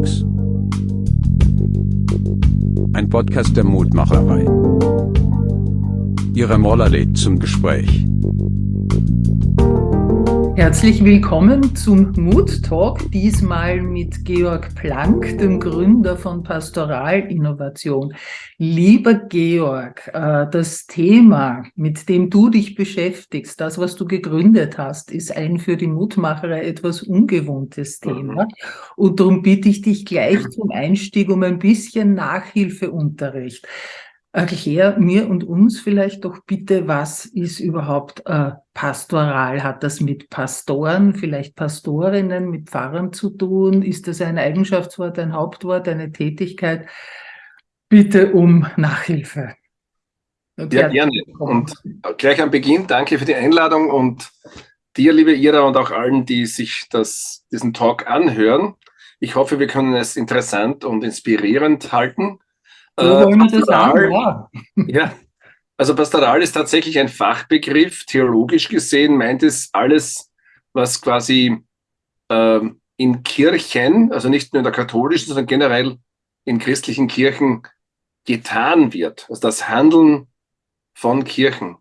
Talks. Ein Podcast der Mutmacherei. Ihre Moller lädt zum Gespräch. Herzlich willkommen zum Mood Talk, diesmal mit Georg Planck, dem Gründer von Pastoral Innovation. Lieber Georg, äh, das Thema, mit dem du dich beschäftigst, das, was du gegründet hast, ist ein für die Mutmacherei etwas ungewohntes Thema. Und darum bitte ich dich gleich zum Einstieg um ein bisschen Nachhilfeunterricht. Erklär mir und uns vielleicht doch bitte, was ist überhaupt äh, pastoral? Hat das mit Pastoren, vielleicht Pastorinnen, mit Pfarrern zu tun? Ist das ein Eigenschaftswort, ein Hauptwort, eine Tätigkeit? Bitte um Nachhilfe. Ja, gerne. Und gleich am Beginn danke für die Einladung und dir, liebe Ira, und auch allen, die sich das, diesen Talk anhören. Ich hoffe, wir können es interessant und inspirierend halten. Äh, sagen, ja. ja. Also Pastoral ist tatsächlich ein Fachbegriff. Theologisch gesehen meint es alles, was quasi ähm, in Kirchen, also nicht nur in der katholischen, sondern generell in christlichen Kirchen getan wird. Also das Handeln von Kirchen.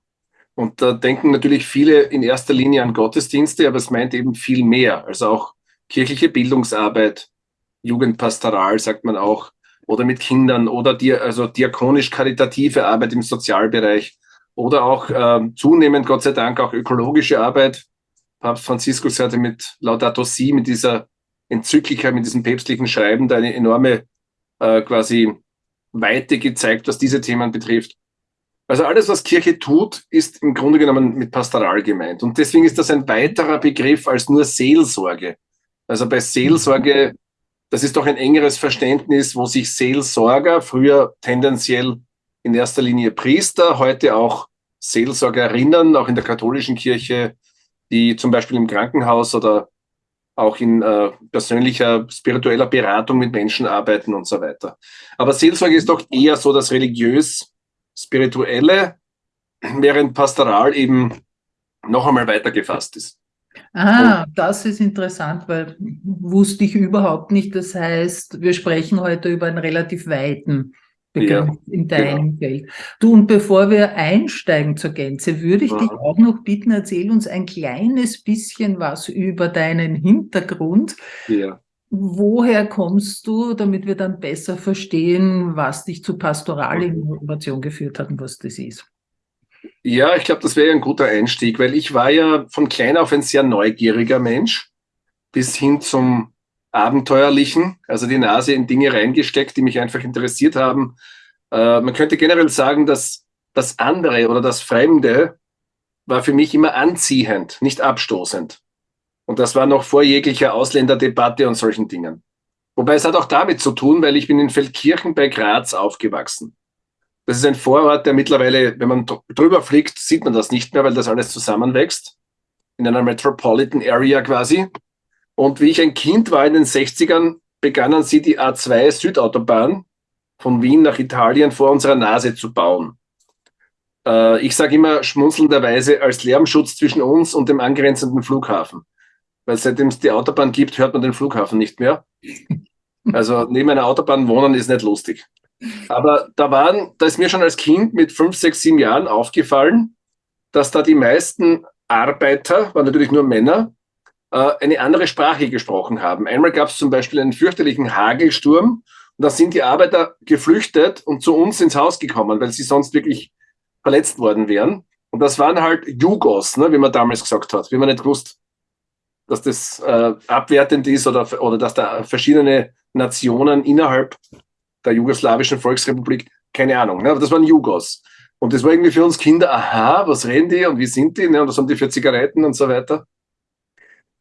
Und da denken natürlich viele in erster Linie an Gottesdienste, aber es meint eben viel mehr. Also auch kirchliche Bildungsarbeit, Jugendpastoral sagt man auch, oder mit Kindern oder die, also diakonisch-karitative Arbeit im Sozialbereich oder auch äh, zunehmend, Gott sei Dank, auch ökologische Arbeit. Papst Franziskus hatte mit Laudato Si, mit dieser Enzyklika, mit diesem päpstlichen Schreiben, da eine enorme äh, quasi Weite gezeigt, was diese Themen betrifft. Also alles, was Kirche tut, ist im Grunde genommen mit Pastoral gemeint. Und deswegen ist das ein weiterer Begriff als nur Seelsorge. Also bei Seelsorge das ist doch ein engeres Verständnis, wo sich Seelsorger, früher tendenziell in erster Linie Priester, heute auch Seelsorgerinnen, auch in der katholischen Kirche, die zum Beispiel im Krankenhaus oder auch in äh, persönlicher, spiritueller Beratung mit Menschen arbeiten und so weiter. Aber Seelsorge ist doch eher so das religiös-spirituelle, während Pastoral eben noch einmal weiter gefasst ist. Ah, das ist interessant, weil wusste ich überhaupt nicht. Das heißt, wir sprechen heute über einen relativ weiten Begriff ja, in deinem genau. Feld. Du, und bevor wir einsteigen zur Gänze, würde ich ja. dich auch noch bitten, erzähl uns ein kleines bisschen was über deinen Hintergrund. Ja. Woher kommst du, damit wir dann besser verstehen, was dich zu Pastoralinnovation geführt hat und was das ist? Ja, ich glaube, das wäre ein guter Einstieg, weil ich war ja von klein auf ein sehr neugieriger Mensch, bis hin zum Abenteuerlichen, also die Nase in Dinge reingesteckt, die mich einfach interessiert haben. Äh, man könnte generell sagen, dass das andere oder das Fremde war für mich immer anziehend, nicht abstoßend. Und das war noch vor jeglicher Ausländerdebatte und solchen Dingen. Wobei es hat auch damit zu tun, weil ich bin in Feldkirchen bei Graz aufgewachsen. Das ist ein Vorort, der mittlerweile, wenn man drüber fliegt, sieht man das nicht mehr, weil das alles zusammenwächst. In einer Metropolitan Area quasi. Und wie ich ein Kind war in den 60ern, begannen sie die A2 Südautobahn von Wien nach Italien vor unserer Nase zu bauen. Äh, ich sage immer schmunzelnderweise als Lärmschutz zwischen uns und dem angrenzenden Flughafen. Weil seitdem es die Autobahn gibt, hört man den Flughafen nicht mehr. Also neben einer Autobahn wohnen ist nicht lustig. Aber da waren, da ist mir schon als Kind mit fünf, sechs, sieben Jahren aufgefallen, dass da die meisten Arbeiter, waren natürlich nur Männer, äh, eine andere Sprache gesprochen haben. Einmal gab es zum Beispiel einen fürchterlichen Hagelsturm und da sind die Arbeiter geflüchtet und zu uns ins Haus gekommen, weil sie sonst wirklich verletzt worden wären. Und das waren halt Jugos, ne, wie man damals gesagt hat, wie man nicht gewusst, dass das äh, abwertend ist oder, oder dass da verschiedene Nationen innerhalb der jugoslawischen Volksrepublik, keine Ahnung, ne? aber das waren Jugos. Und das war irgendwie für uns Kinder, aha, was reden die und wie sind die ne? und was haben die für Zigaretten und so weiter.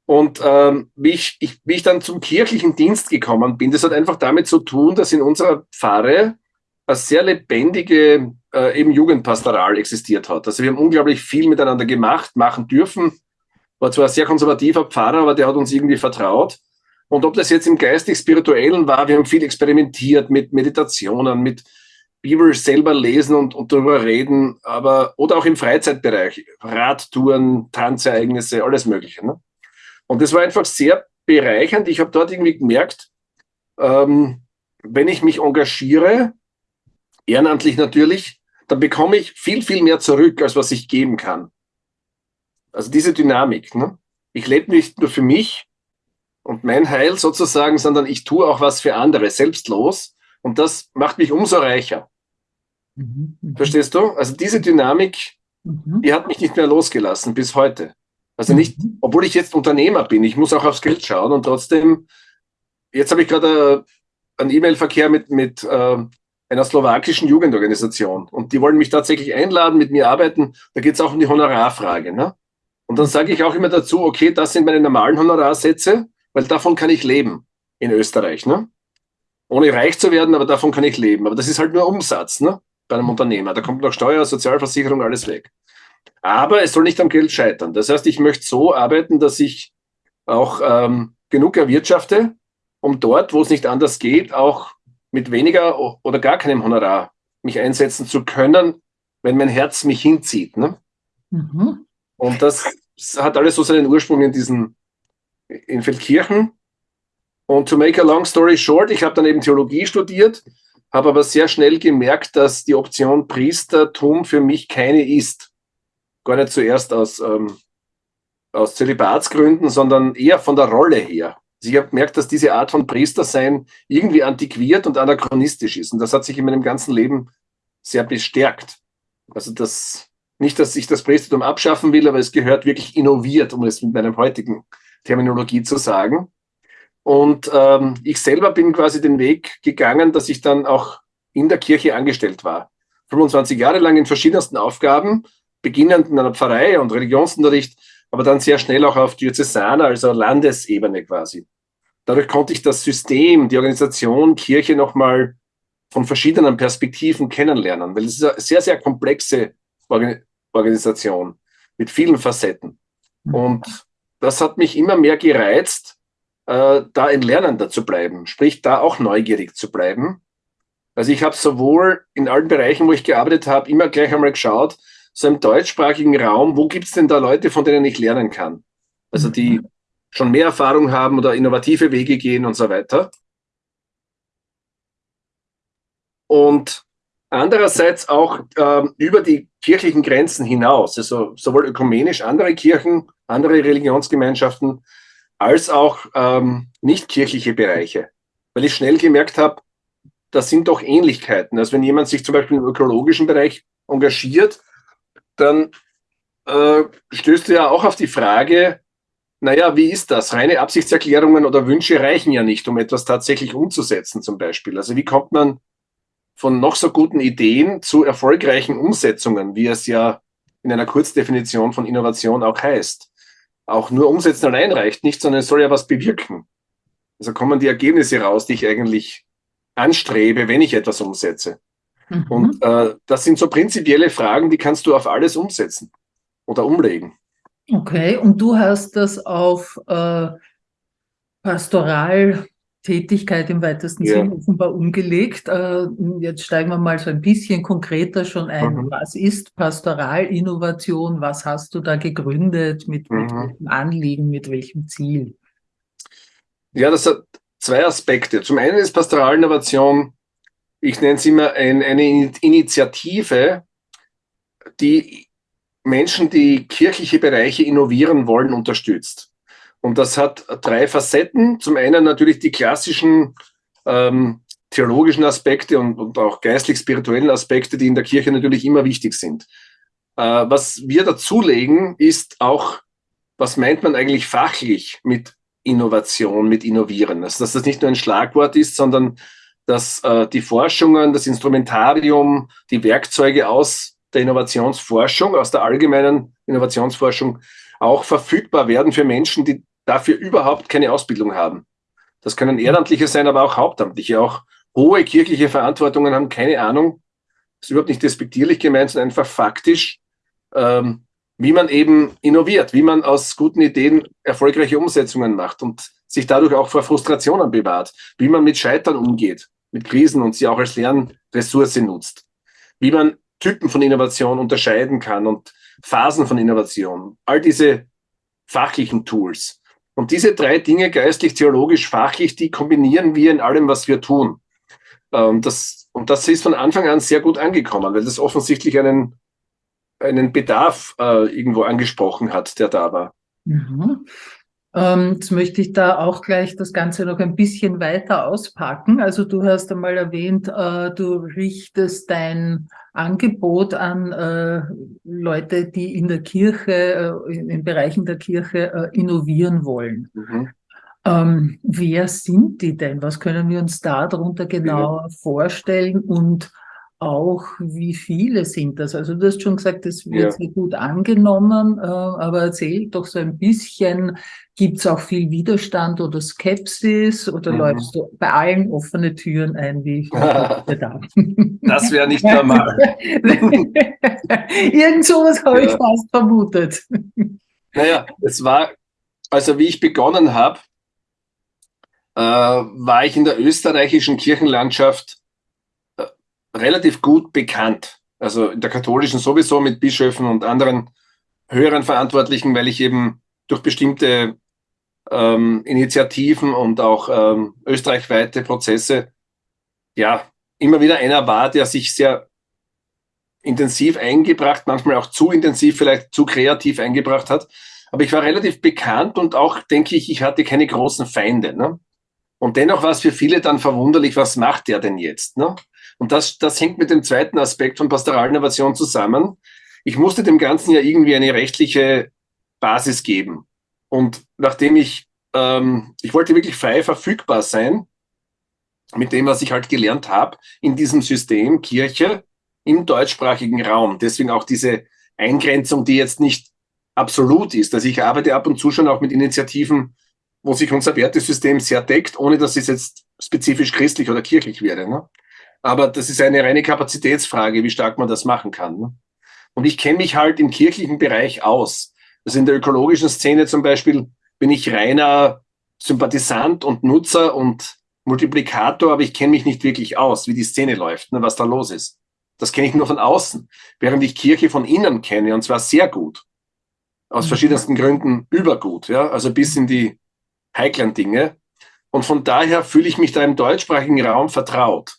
Und ähm, wie, ich, ich, wie ich dann zum kirchlichen Dienst gekommen bin, das hat einfach damit zu tun, dass in unserer Pfarre eine sehr lebendige äh, eben Jugendpastoral existiert hat. Also wir haben unglaublich viel miteinander gemacht, machen dürfen. War zwar ein sehr konservativer Pfarrer, aber der hat uns irgendwie vertraut. Und ob das jetzt im geistig-spirituellen war, wir haben viel experimentiert mit Meditationen, mit Bibel selber lesen und, und darüber reden, aber oder auch im Freizeitbereich, Radtouren, Tanzereignisse, alles Mögliche. Ne? Und das war einfach sehr bereichernd. Ich habe dort irgendwie gemerkt, ähm, wenn ich mich engagiere, ehrenamtlich natürlich, dann bekomme ich viel, viel mehr zurück, als was ich geben kann. Also diese Dynamik. Ne? Ich lebe nicht nur für mich und mein Heil sozusagen, sondern ich tue auch was für andere, selbstlos. Und das macht mich umso reicher. Mhm. Verstehst du? Also diese Dynamik, mhm. die hat mich nicht mehr losgelassen bis heute. Also nicht, mhm. obwohl ich jetzt Unternehmer bin, ich muss auch aufs Geld schauen und trotzdem, jetzt habe ich gerade äh, einen E-Mail-Verkehr mit, mit äh, einer slowakischen Jugendorganisation und die wollen mich tatsächlich einladen, mit mir arbeiten. Da geht es auch um die Honorarfrage. Ne? Und dann sage ich auch immer dazu, okay, das sind meine normalen Honorarsätze, weil davon kann ich leben in Österreich. Ne? Ohne reich zu werden, aber davon kann ich leben. Aber das ist halt nur Umsatz ne? bei einem Unternehmer. Da kommt noch Steuer, Sozialversicherung, alles weg. Aber es soll nicht am Geld scheitern. Das heißt, ich möchte so arbeiten, dass ich auch ähm, genug erwirtschafte, um dort, wo es nicht anders geht, auch mit weniger oder gar keinem Honorar mich einsetzen zu können, wenn mein Herz mich hinzieht. Ne? Mhm. Und das hat alles so seinen Ursprung in diesen, in Feldkirchen. Und to make a long story short, ich habe dann eben Theologie studiert, habe aber sehr schnell gemerkt, dass die Option Priestertum für mich keine ist. Gar nicht zuerst aus, ähm, aus Zölibatsgründen, sondern eher von der Rolle her. Also ich habe gemerkt, dass diese Art von Priestersein irgendwie antiquiert und anachronistisch ist. Und das hat sich in meinem ganzen Leben sehr bestärkt. Also das, nicht, dass ich das Priestertum abschaffen will, aber es gehört wirklich innoviert, um es mit meiner heutigen Terminologie zu sagen. Und ähm, ich selber bin quasi den Weg gegangen, dass ich dann auch in der Kirche angestellt war. 25 Jahre lang in verschiedensten Aufgaben, beginnend in einer Pfarrei und Religionsunterricht, aber dann sehr schnell auch auf Diözesaner, also Landesebene quasi. Dadurch konnte ich das System, die Organisation Kirche nochmal von verschiedenen Perspektiven kennenlernen, weil es ist eine sehr, sehr komplexe Organisation mit vielen Facetten. Und das hat mich immer mehr gereizt, äh, da ein Lernender zu bleiben, sprich da auch neugierig zu bleiben. Also ich habe sowohl in allen Bereichen, wo ich gearbeitet habe, immer gleich einmal geschaut, so im deutschsprachigen Raum, wo gibt es denn da Leute, von denen ich lernen kann? Also die mhm. schon mehr Erfahrung haben oder innovative Wege gehen und so weiter. Und andererseits auch äh, über die kirchlichen Grenzen hinaus, also sowohl ökumenisch andere Kirchen, andere Religionsgemeinschaften, als auch ähm, nicht kirchliche Bereiche. Weil ich schnell gemerkt habe, das sind doch Ähnlichkeiten. Also wenn jemand sich zum Beispiel im ökologischen Bereich engagiert, dann äh, stößt du ja auch auf die Frage, naja, wie ist das? Reine Absichtserklärungen oder Wünsche reichen ja nicht, um etwas tatsächlich umzusetzen zum Beispiel. Also wie kommt man von noch so guten Ideen zu erfolgreichen Umsetzungen, wie es ja in einer Kurzdefinition von Innovation auch heißt. Auch nur umsetzen allein reicht nicht, sondern es soll ja was bewirken. Also kommen die Ergebnisse raus, die ich eigentlich anstrebe, wenn ich etwas umsetze. Mhm. Und äh, das sind so prinzipielle Fragen, die kannst du auf alles umsetzen oder umlegen. Okay, und du hast das auf äh, Pastoral Tätigkeit im weitesten ja. Sinne offenbar umgelegt. Äh, jetzt steigen wir mal so ein bisschen konkreter schon ein. Mhm. Was ist Pastoralinnovation? Was hast du da gegründet? Mit, mhm. mit welchem Anliegen? Mit welchem Ziel? Ja, das hat zwei Aspekte. Zum einen ist Pastoralinnovation, ich nenne es immer ein, eine Initiative, die Menschen, die kirchliche Bereiche innovieren wollen, unterstützt. Und das hat drei Facetten. Zum einen natürlich die klassischen ähm, theologischen Aspekte und, und auch geistlich-spirituellen Aspekte, die in der Kirche natürlich immer wichtig sind. Äh, was wir dazulegen, ist auch, was meint man eigentlich fachlich mit Innovation, mit Innovieren? Also, dass das nicht nur ein Schlagwort ist, sondern dass äh, die Forschungen, das Instrumentarium, die Werkzeuge aus der Innovationsforschung, aus der allgemeinen Innovationsforschung auch verfügbar werden für Menschen, die dafür überhaupt keine Ausbildung haben. Das können Ehrenamtliche sein, aber auch Hauptamtliche. Auch hohe kirchliche Verantwortungen haben keine Ahnung, das ist überhaupt nicht despektierlich gemeint, sondern einfach faktisch, ähm, wie man eben innoviert, wie man aus guten Ideen erfolgreiche Umsetzungen macht und sich dadurch auch vor Frustrationen bewahrt, wie man mit Scheitern umgeht, mit Krisen und sie auch als Lernressource nutzt, wie man Typen von Innovation unterscheiden kann und Phasen von Innovation, all diese fachlichen Tools. Und diese drei Dinge, geistlich, theologisch, fachlich, die kombinieren wir in allem, was wir tun. Und das, und das ist von Anfang an sehr gut angekommen, weil das offensichtlich einen, einen Bedarf äh, irgendwo angesprochen hat, der da war. Mhm. Ähm, jetzt möchte ich da auch gleich das Ganze noch ein bisschen weiter auspacken. Also du hast einmal erwähnt, äh, du richtest dein Angebot an äh, Leute, die in der Kirche, äh, in, Bereichen der Kirche äh, innovieren wollen. Mhm. Ähm, wer sind die denn? Was können wir uns da darunter genauer ja. vorstellen? Und auch, wie viele sind das? Also du hast schon gesagt, das wird ja. sehr gut angenommen, äh, aber erzähl doch so ein bisschen, gibt es auch viel Widerstand oder Skepsis oder mhm. läufst du bei allen offene Türen ein, wie ich da? Das wäre nicht normal. Irgend sowas habe ja. ich fast vermutet. Naja, es war, also wie ich begonnen habe, äh, war ich in der österreichischen Kirchenlandschaft relativ gut bekannt. Also in der katholischen sowieso mit Bischöfen und anderen höheren Verantwortlichen, weil ich eben durch bestimmte ähm, Initiativen und auch ähm, österreichweite Prozesse ja immer wieder einer war, der sich sehr intensiv eingebracht, manchmal auch zu intensiv, vielleicht zu kreativ eingebracht hat. Aber ich war relativ bekannt und auch, denke ich, ich hatte keine großen Feinde. Ne? Und dennoch war es für viele dann verwunderlich, was macht der denn jetzt? Ne? Und das, das hängt mit dem zweiten Aspekt von Pastoralinnovation zusammen. Ich musste dem Ganzen ja irgendwie eine rechtliche Basis geben. Und nachdem ich, ähm, ich wollte wirklich frei verfügbar sein, mit dem, was ich halt gelernt habe, in diesem System Kirche im deutschsprachigen Raum. Deswegen auch diese Eingrenzung, die jetzt nicht absolut ist. Also ich arbeite ab und zu schon auch mit Initiativen, wo sich unser Wertesystem sehr deckt, ohne dass es jetzt spezifisch christlich oder kirchlich wäre. Ne? Aber das ist eine reine Kapazitätsfrage, wie stark man das machen kann. Ne? Und ich kenne mich halt im kirchlichen Bereich aus. Also in der ökologischen Szene zum Beispiel bin ich reiner Sympathisant und Nutzer und Multiplikator, aber ich kenne mich nicht wirklich aus, wie die Szene läuft, ne, was da los ist. Das kenne ich nur von außen, während ich Kirche von innen kenne, und zwar sehr gut. Aus mhm. verschiedensten Gründen übergut, ja, also bis in die heiklen Dinge. Und von daher fühle ich mich da im deutschsprachigen Raum vertraut.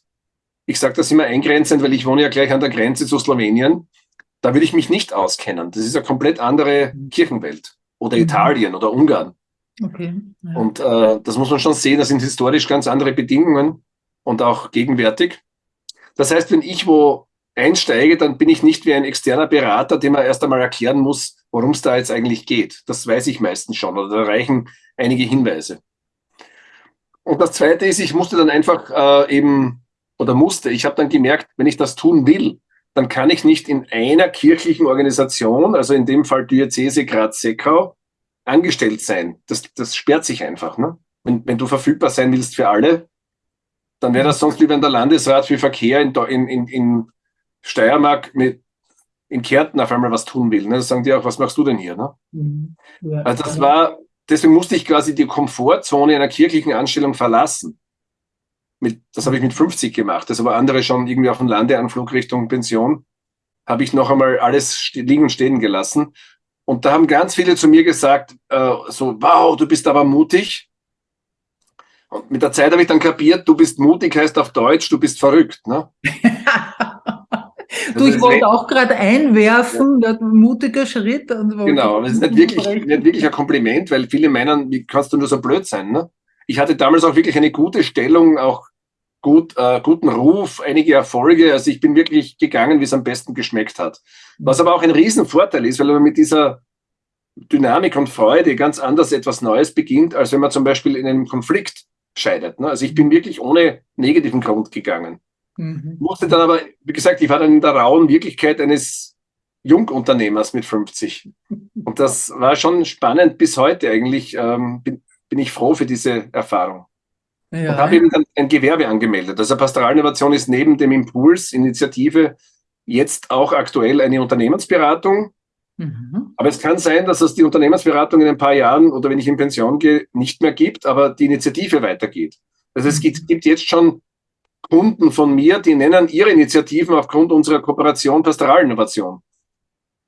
Ich sage das immer eingrenzend, weil ich wohne ja gleich an der Grenze zu Slowenien. Da würde ich mich nicht auskennen. Das ist eine komplett andere Kirchenwelt. Oder mhm. Italien oder Ungarn. Okay. Ja. Und äh, das muss man schon sehen, das sind historisch ganz andere Bedingungen und auch gegenwärtig. Das heißt, wenn ich wo einsteige, dann bin ich nicht wie ein externer Berater, dem man erst einmal erklären muss, worum es da jetzt eigentlich geht. Das weiß ich meistens schon oder da reichen einige Hinweise. Und das Zweite ist, ich musste dann einfach äh, eben oder musste. Ich habe dann gemerkt, wenn ich das tun will, dann kann ich nicht in einer kirchlichen Organisation, also in dem Fall Diözese Graz-Seckau, angestellt sein. Das, das sperrt sich einfach. Ne? Wenn, wenn du verfügbar sein willst für alle, dann wäre das sonst wie wenn der Landesrat für Verkehr in, in, in, Steiermark mit in Kärnten auf einmal was tun will. Ne? Da sagen die auch, was machst du denn hier? Ne? Mhm. Ja. Also das war, deswegen musste ich quasi die Komfortzone einer kirchlichen Anstellung verlassen mit, das habe ich mit 50 gemacht, das aber andere schon irgendwie auf dem Landeanflug Richtung Pension, habe ich noch einmal alles liegen und stehen gelassen. Und da haben ganz viele zu mir gesagt, äh, so, wow, du bist aber mutig. Und mit der Zeit habe ich dann kapiert, du bist mutig heißt auf Deutsch, du bist verrückt. Ne? du, ich wollte auch gerade einwerfen, ja. mutiger Schritt. genau, aber es ist nicht wirklich, nicht wirklich ein Kompliment, weil viele meinen, wie kannst du nur so blöd sein? Ne? Ich hatte damals auch wirklich eine gute Stellung, auch gut, äh, guten Ruf, einige Erfolge. Also ich bin wirklich gegangen, wie es am besten geschmeckt hat. Was aber auch ein Riesenvorteil ist, weil man mit dieser Dynamik und Freude ganz anders etwas Neues beginnt, als wenn man zum Beispiel in einem Konflikt scheidet. Ne? Also ich bin wirklich ohne negativen Grund gegangen. Mhm. Musste dann aber, wie gesagt, ich war dann in der rauen Wirklichkeit eines Jungunternehmers mit 50. Und das war schon spannend bis heute eigentlich. Ähm, bin, bin ich froh für diese Erfahrung. Ja. Und habe eben dann ein Gewerbe angemeldet. Also Pastoralinnovation ist neben dem Impuls, Initiative, jetzt auch aktuell eine Unternehmensberatung. Mhm. Aber es kann sein, dass es die Unternehmensberatung in ein paar Jahren oder wenn ich in Pension gehe, nicht mehr gibt, aber die Initiative weitergeht. Also es gibt, gibt jetzt schon Kunden von mir, die nennen ihre Initiativen aufgrund unserer Kooperation Pastoralinnovation.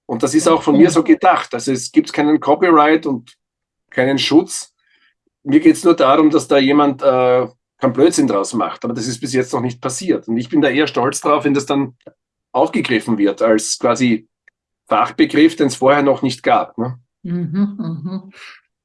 Und das ist auch von mir so gedacht. Also es gibt keinen Copyright und keinen Schutz, mir geht es nur darum, dass da jemand äh, keinen Blödsinn draus macht. Aber das ist bis jetzt noch nicht passiert. Und ich bin da eher stolz drauf, wenn das dann aufgegriffen wird als quasi Fachbegriff, den es vorher noch nicht gab. Ne? Mhm, mhm.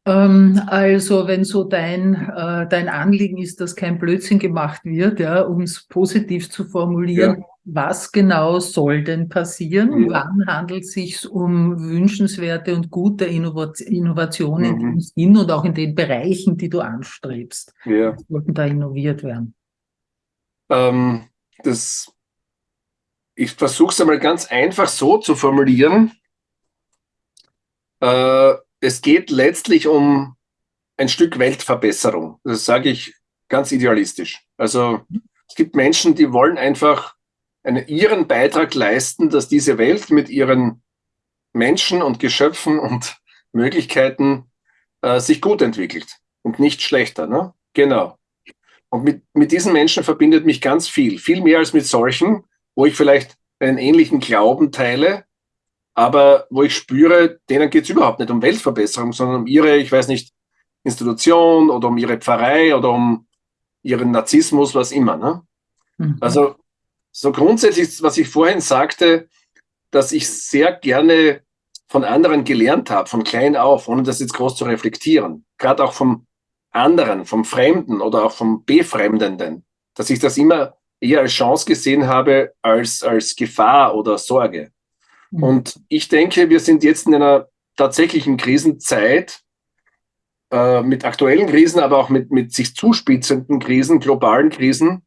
Ähm, also wenn so dein, äh, dein Anliegen ist, dass kein Blödsinn gemacht wird, ja, um es positiv zu formulieren, ja. Was genau soll denn passieren? Ja. Wann handelt es sich um wünschenswerte und gute Innovationen mhm. in Sinn und auch in den Bereichen, die du anstrebst? Ja. Was sollten da innoviert werden? Ähm, das, ich versuche es einmal ganz einfach so zu formulieren. Äh, es geht letztlich um ein Stück Weltverbesserung. Das sage ich ganz idealistisch. Also es gibt Menschen, die wollen einfach einen, ihren Beitrag leisten, dass diese Welt mit ihren Menschen und Geschöpfen und Möglichkeiten äh, sich gut entwickelt und nicht schlechter. Ne? Genau. Und mit, mit diesen Menschen verbindet mich ganz viel, viel mehr als mit solchen, wo ich vielleicht einen ähnlichen Glauben teile, aber wo ich spüre, denen geht es überhaupt nicht um Weltverbesserung, sondern um ihre, ich weiß nicht, Institution oder um ihre Pfarrei oder um ihren Narzissmus, was immer. Ne? Mhm. Also so grundsätzlich, was ich vorhin sagte, dass ich sehr gerne von anderen gelernt habe, von klein auf, ohne das jetzt groß zu reflektieren. Gerade auch vom anderen, vom Fremden oder auch vom Befremdenden, dass ich das immer eher als Chance gesehen habe als als Gefahr oder Sorge. Mhm. Und ich denke, wir sind jetzt in einer tatsächlichen Krisenzeit äh, mit aktuellen Krisen, aber auch mit, mit sich zuspitzenden Krisen, globalen Krisen,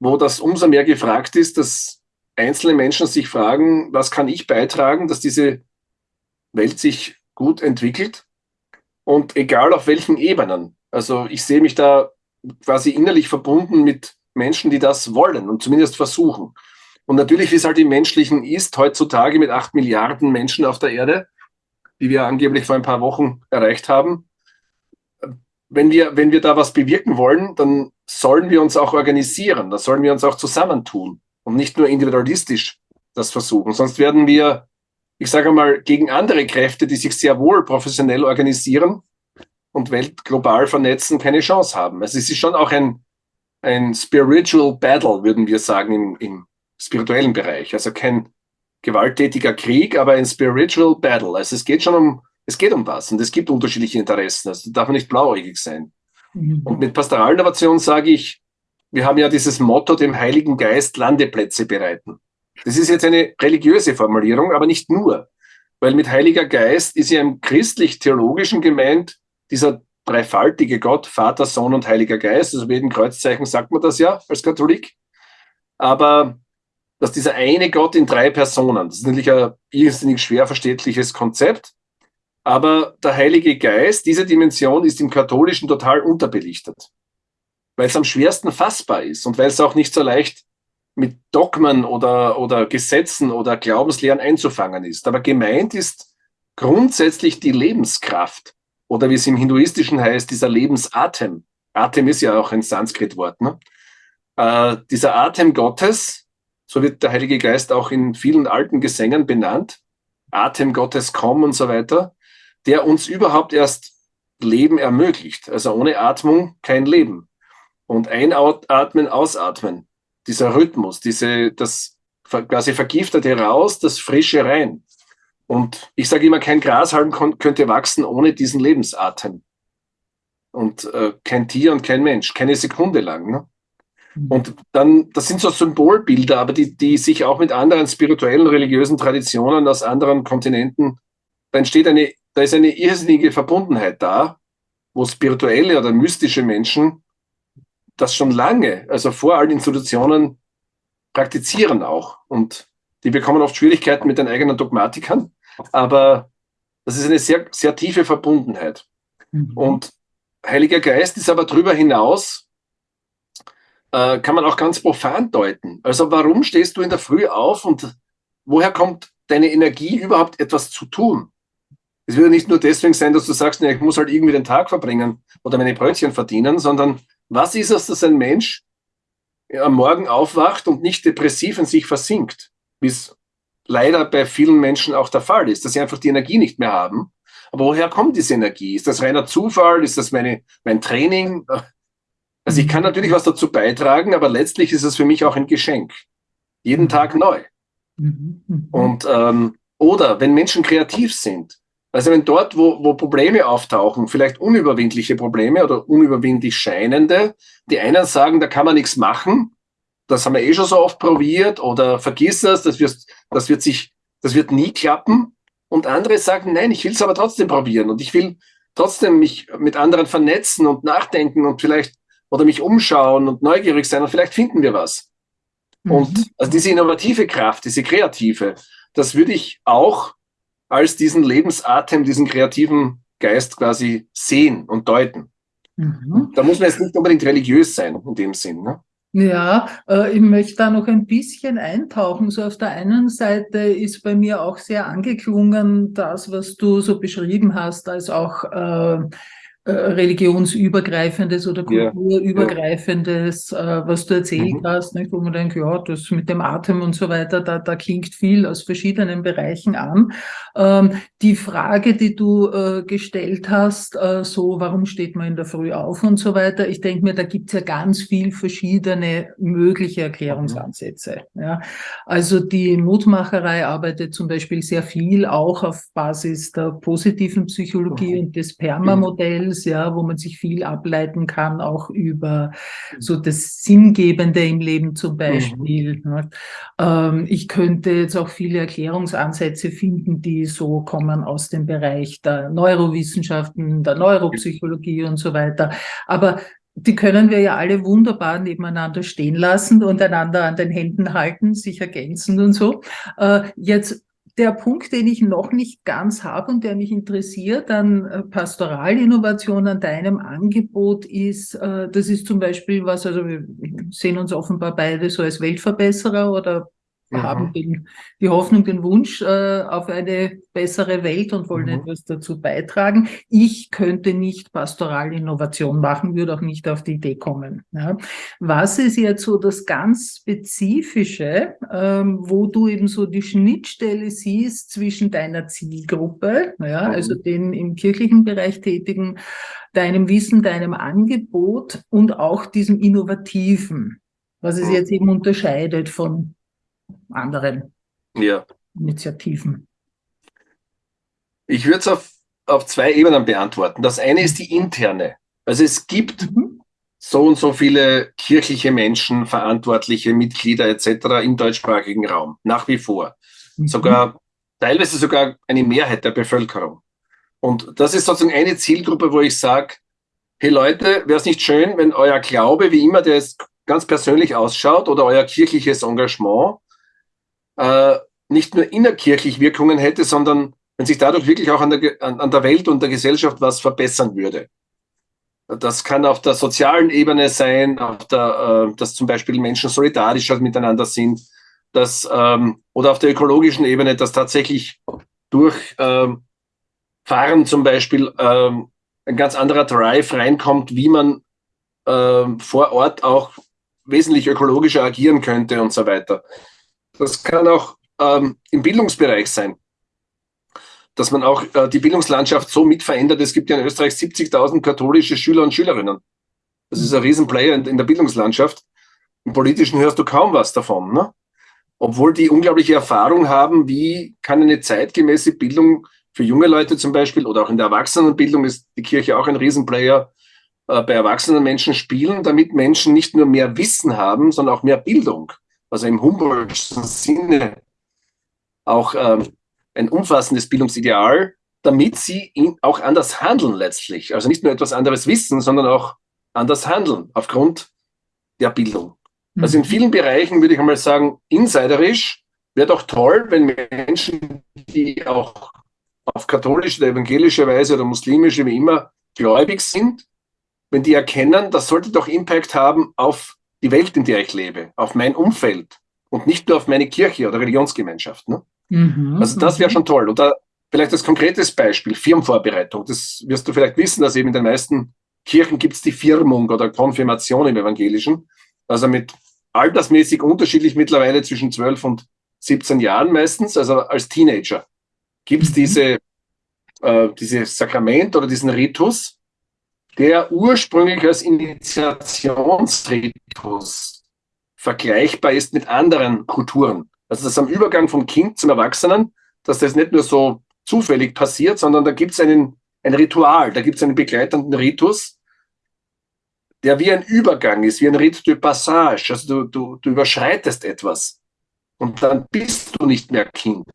wo das umso mehr gefragt ist, dass einzelne Menschen sich fragen, was kann ich beitragen, dass diese Welt sich gut entwickelt und egal auf welchen Ebenen. Also ich sehe mich da quasi innerlich verbunden mit Menschen, die das wollen und zumindest versuchen. Und natürlich, wie es halt im Menschlichen ist, heutzutage mit acht Milliarden Menschen auf der Erde, die wir angeblich vor ein paar Wochen erreicht haben, wenn wir, wenn wir da was bewirken wollen, dann sollen wir uns auch organisieren, da sollen wir uns auch zusammentun und nicht nur individualistisch das versuchen. Sonst werden wir, ich sage mal, gegen andere Kräfte, die sich sehr wohl professionell organisieren und weltglobal vernetzen, keine Chance haben. Also es ist schon auch ein, ein Spiritual Battle, würden wir sagen, im, im spirituellen Bereich. Also kein gewalttätiger Krieg, aber ein Spiritual Battle. Also es geht schon um, es geht um was und es gibt unterschiedliche Interessen. Also da darf man nicht blauäugig sein. Und mit Pastoralinnovation sage ich, wir haben ja dieses Motto, dem Heiligen Geist Landeplätze bereiten. Das ist jetzt eine religiöse Formulierung, aber nicht nur. Weil mit Heiliger Geist ist ja im christlich-theologischen gemeint dieser dreifaltige Gott, Vater, Sohn und Heiliger Geist. Also mit jedem Kreuzzeichen sagt man das ja als Katholik. Aber dass dieser eine Gott in drei Personen, das ist natürlich ein irrsinnig schwer verständliches Konzept, aber der Heilige Geist, diese Dimension ist im Katholischen total unterbelichtet, weil es am schwersten fassbar ist und weil es auch nicht so leicht mit Dogmen oder, oder Gesetzen oder Glaubenslehren einzufangen ist. Aber gemeint ist grundsätzlich die Lebenskraft oder wie es im Hinduistischen heißt, dieser Lebensatem. Atem ist ja auch ein Sanskrit-Wort. Ne? Äh, dieser Atem Gottes, so wird der Heilige Geist auch in vielen alten Gesängen benannt. Atem Gottes komm und so weiter, der uns überhaupt erst Leben ermöglicht. Also ohne Atmung kein Leben. Und einatmen, ausatmen. Dieser Rhythmus, diese, das quasi Vergiftete raus, das Frische rein. Und ich sage immer, kein Grashalm könnte wachsen ohne diesen Lebensatem. Und äh, kein Tier und kein Mensch, keine Sekunde lang. Ne? Und dann, das sind so Symbolbilder, aber die, die sich auch mit anderen spirituellen, religiösen Traditionen aus anderen Kontinenten, da entsteht eine, da ist eine irrsinnige Verbundenheit da, wo spirituelle oder mystische Menschen das schon lange, also vor allen Institutionen, praktizieren auch. Und die bekommen oft Schwierigkeiten mit den eigenen Dogmatikern, aber das ist eine sehr, sehr tiefe Verbundenheit. Mhm. Und Heiliger Geist ist aber darüber hinaus äh, kann man auch ganz profan deuten. Also warum stehst du in der Früh auf und woher kommt deine Energie überhaupt etwas zu tun? Es wird ja nicht nur deswegen sein, dass du sagst, nee, ich muss halt irgendwie den Tag verbringen oder meine Brötchen verdienen, sondern was ist es, dass ein Mensch am Morgen aufwacht und nicht depressiv in sich versinkt, wie es leider bei vielen Menschen auch der Fall ist, dass sie einfach die Energie nicht mehr haben. Aber woher kommt diese Energie? Ist das reiner Zufall? Ist das meine, mein Training? Also ich kann natürlich was dazu beitragen, aber letztlich ist es für mich auch ein Geschenk. Jeden Tag neu. Mhm. Mhm. Und ähm, oder wenn Menschen kreativ sind, also wenn dort, wo, wo Probleme auftauchen, vielleicht unüberwindliche Probleme oder unüberwindlich scheinende, die einen sagen, da kann man nichts machen, das haben wir eh schon so oft probiert oder vergiss das, das wird, das wird sich, das wird nie klappen. Und andere sagen, nein, ich will es aber trotzdem probieren und ich will trotzdem mich mit anderen vernetzen und nachdenken und vielleicht oder mich umschauen und neugierig sein und vielleicht finden wir was. Mhm. Und also diese innovative Kraft, diese kreative, das würde ich auch als diesen Lebensatem, diesen kreativen Geist quasi sehen und deuten. Mhm. Da muss man jetzt nicht unbedingt religiös sein in dem Sinn. Ne? Ja, äh, ich möchte da noch ein bisschen eintauchen. So auf der einen Seite ist bei mir auch sehr angeklungen, das, was du so beschrieben hast, als auch äh, äh, religionsübergreifendes oder kulturübergreifendes, ja. äh, was du erzählt mhm. hast, nicht? wo man denkt, ja, das mit dem Atem und so weiter, da, da klingt viel aus verschiedenen Bereichen an. Ähm, die Frage, die du äh, gestellt hast, äh, so, warum steht man in der Früh auf und so weiter, ich denke mir, da gibt's ja ganz viel verschiedene mögliche Erklärungsansätze. Mhm. Ja? Also die Mutmacherei arbeitet zum Beispiel sehr viel auch auf Basis der positiven Psychologie mhm. und des Perma-Modells Skills, ja, wo man sich viel ableiten kann, auch über so das Sinngebende im Leben zum Beispiel. Mhm. Ähm, ich könnte jetzt auch viele Erklärungsansätze finden, die so kommen aus dem Bereich der Neurowissenschaften, der Neuropsychologie und so weiter. Aber die können wir ja alle wunderbar nebeneinander stehen lassen und einander an den Händen halten, sich ergänzen und so. Äh, jetzt der Punkt, den ich noch nicht ganz habe und der mich interessiert an äh, Pastoralinnovation, an deinem Angebot ist, äh, das ist zum Beispiel was, also wir sehen uns offenbar beide so als Weltverbesserer oder mhm. haben den, die Hoffnung, den Wunsch äh, auf eine bessere Welt und wollen mhm. etwas dazu beitragen. Ich könnte nicht Pastoralinnovation machen, würde auch nicht auf die Idee kommen. Ja. Was ist jetzt so das ganz Spezifische, ähm, wo du eben so die Schnittstelle siehst zwischen deiner Zielgruppe, ja, mhm. also den im kirchlichen Bereich tätigen, deinem Wissen, deinem Angebot und auch diesem Innovativen, was es mhm. jetzt eben unterscheidet von anderen ja. Initiativen? Ich würde es auf, auf zwei Ebenen beantworten. Das eine ist die interne. Also es gibt mhm. so und so viele kirchliche Menschen, verantwortliche Mitglieder etc. im deutschsprachigen Raum, nach wie vor. Mhm. Sogar teilweise sogar eine Mehrheit der Bevölkerung. Und das ist sozusagen eine Zielgruppe, wo ich sage, hey Leute, wäre es nicht schön, wenn euer Glaube, wie immer der jetzt ganz persönlich ausschaut, oder euer kirchliches Engagement äh, nicht nur innerkirchlich Wirkungen hätte, sondern wenn sich dadurch wirklich auch an der, an, der Welt und der Gesellschaft was verbessern würde. Das kann auf der sozialen Ebene sein, auf der, äh, dass zum Beispiel Menschen solidarischer miteinander sind, dass, ähm, oder auf der ökologischen Ebene, dass tatsächlich durch ähm, Fahren zum Beispiel ähm, ein ganz anderer Drive reinkommt, wie man ähm, vor Ort auch wesentlich ökologischer agieren könnte und so weiter. Das kann auch ähm, im Bildungsbereich sein, dass man auch äh, die Bildungslandschaft so mit verändert. Es gibt ja in Österreich 70.000 katholische Schüler und Schülerinnen. Das ist ein Riesenplayer in, in der Bildungslandschaft. Im Politischen hörst du kaum was davon. Ne? Obwohl die unglaubliche Erfahrung haben, wie kann eine zeitgemäße Bildung für junge Leute zum Beispiel oder auch in der Erwachsenenbildung ist die Kirche auch ein Riesenplayer äh, bei erwachsenen Menschen spielen, damit Menschen nicht nur mehr Wissen haben, sondern auch mehr Bildung also im Humboldtschen Sinne auch ähm, ein umfassendes Bildungsideal, damit sie auch anders handeln letztlich. Also nicht nur etwas anderes wissen, sondern auch anders handeln aufgrund der Bildung. Mhm. Also in vielen Bereichen würde ich einmal sagen, insiderisch wäre doch toll, wenn Menschen, die auch auf katholische oder evangelische Weise oder muslimische, wie immer, gläubig sind, wenn die erkennen, das sollte doch Impact haben auf die Welt, in der ich lebe, auf mein Umfeld und nicht nur auf meine Kirche oder Religionsgemeinschaft. Ne? Mhm, also das wäre mhm. schon toll. Und da vielleicht als konkretes Beispiel, Firmenvorbereitung. Das wirst du vielleicht wissen, dass eben in den meisten Kirchen gibt es die Firmung oder Konfirmation im Evangelischen. Also mit altersmäßig unterschiedlich mittlerweile zwischen 12 und 17 Jahren meistens, also als Teenager, gibt es mhm. diese äh, dieses Sakrament oder diesen Ritus, der ursprünglich als Initiationsritus vergleichbar ist mit anderen Kulturen. Also das am Übergang vom Kind zum Erwachsenen, dass das nicht nur so zufällig passiert, sondern da gibt es einen, ein Ritual, da gibt es einen begleitenden Ritus, der wie ein Übergang ist, wie ein Rite de Passage. Also du, du, du überschreitest etwas und dann bist du nicht mehr Kind.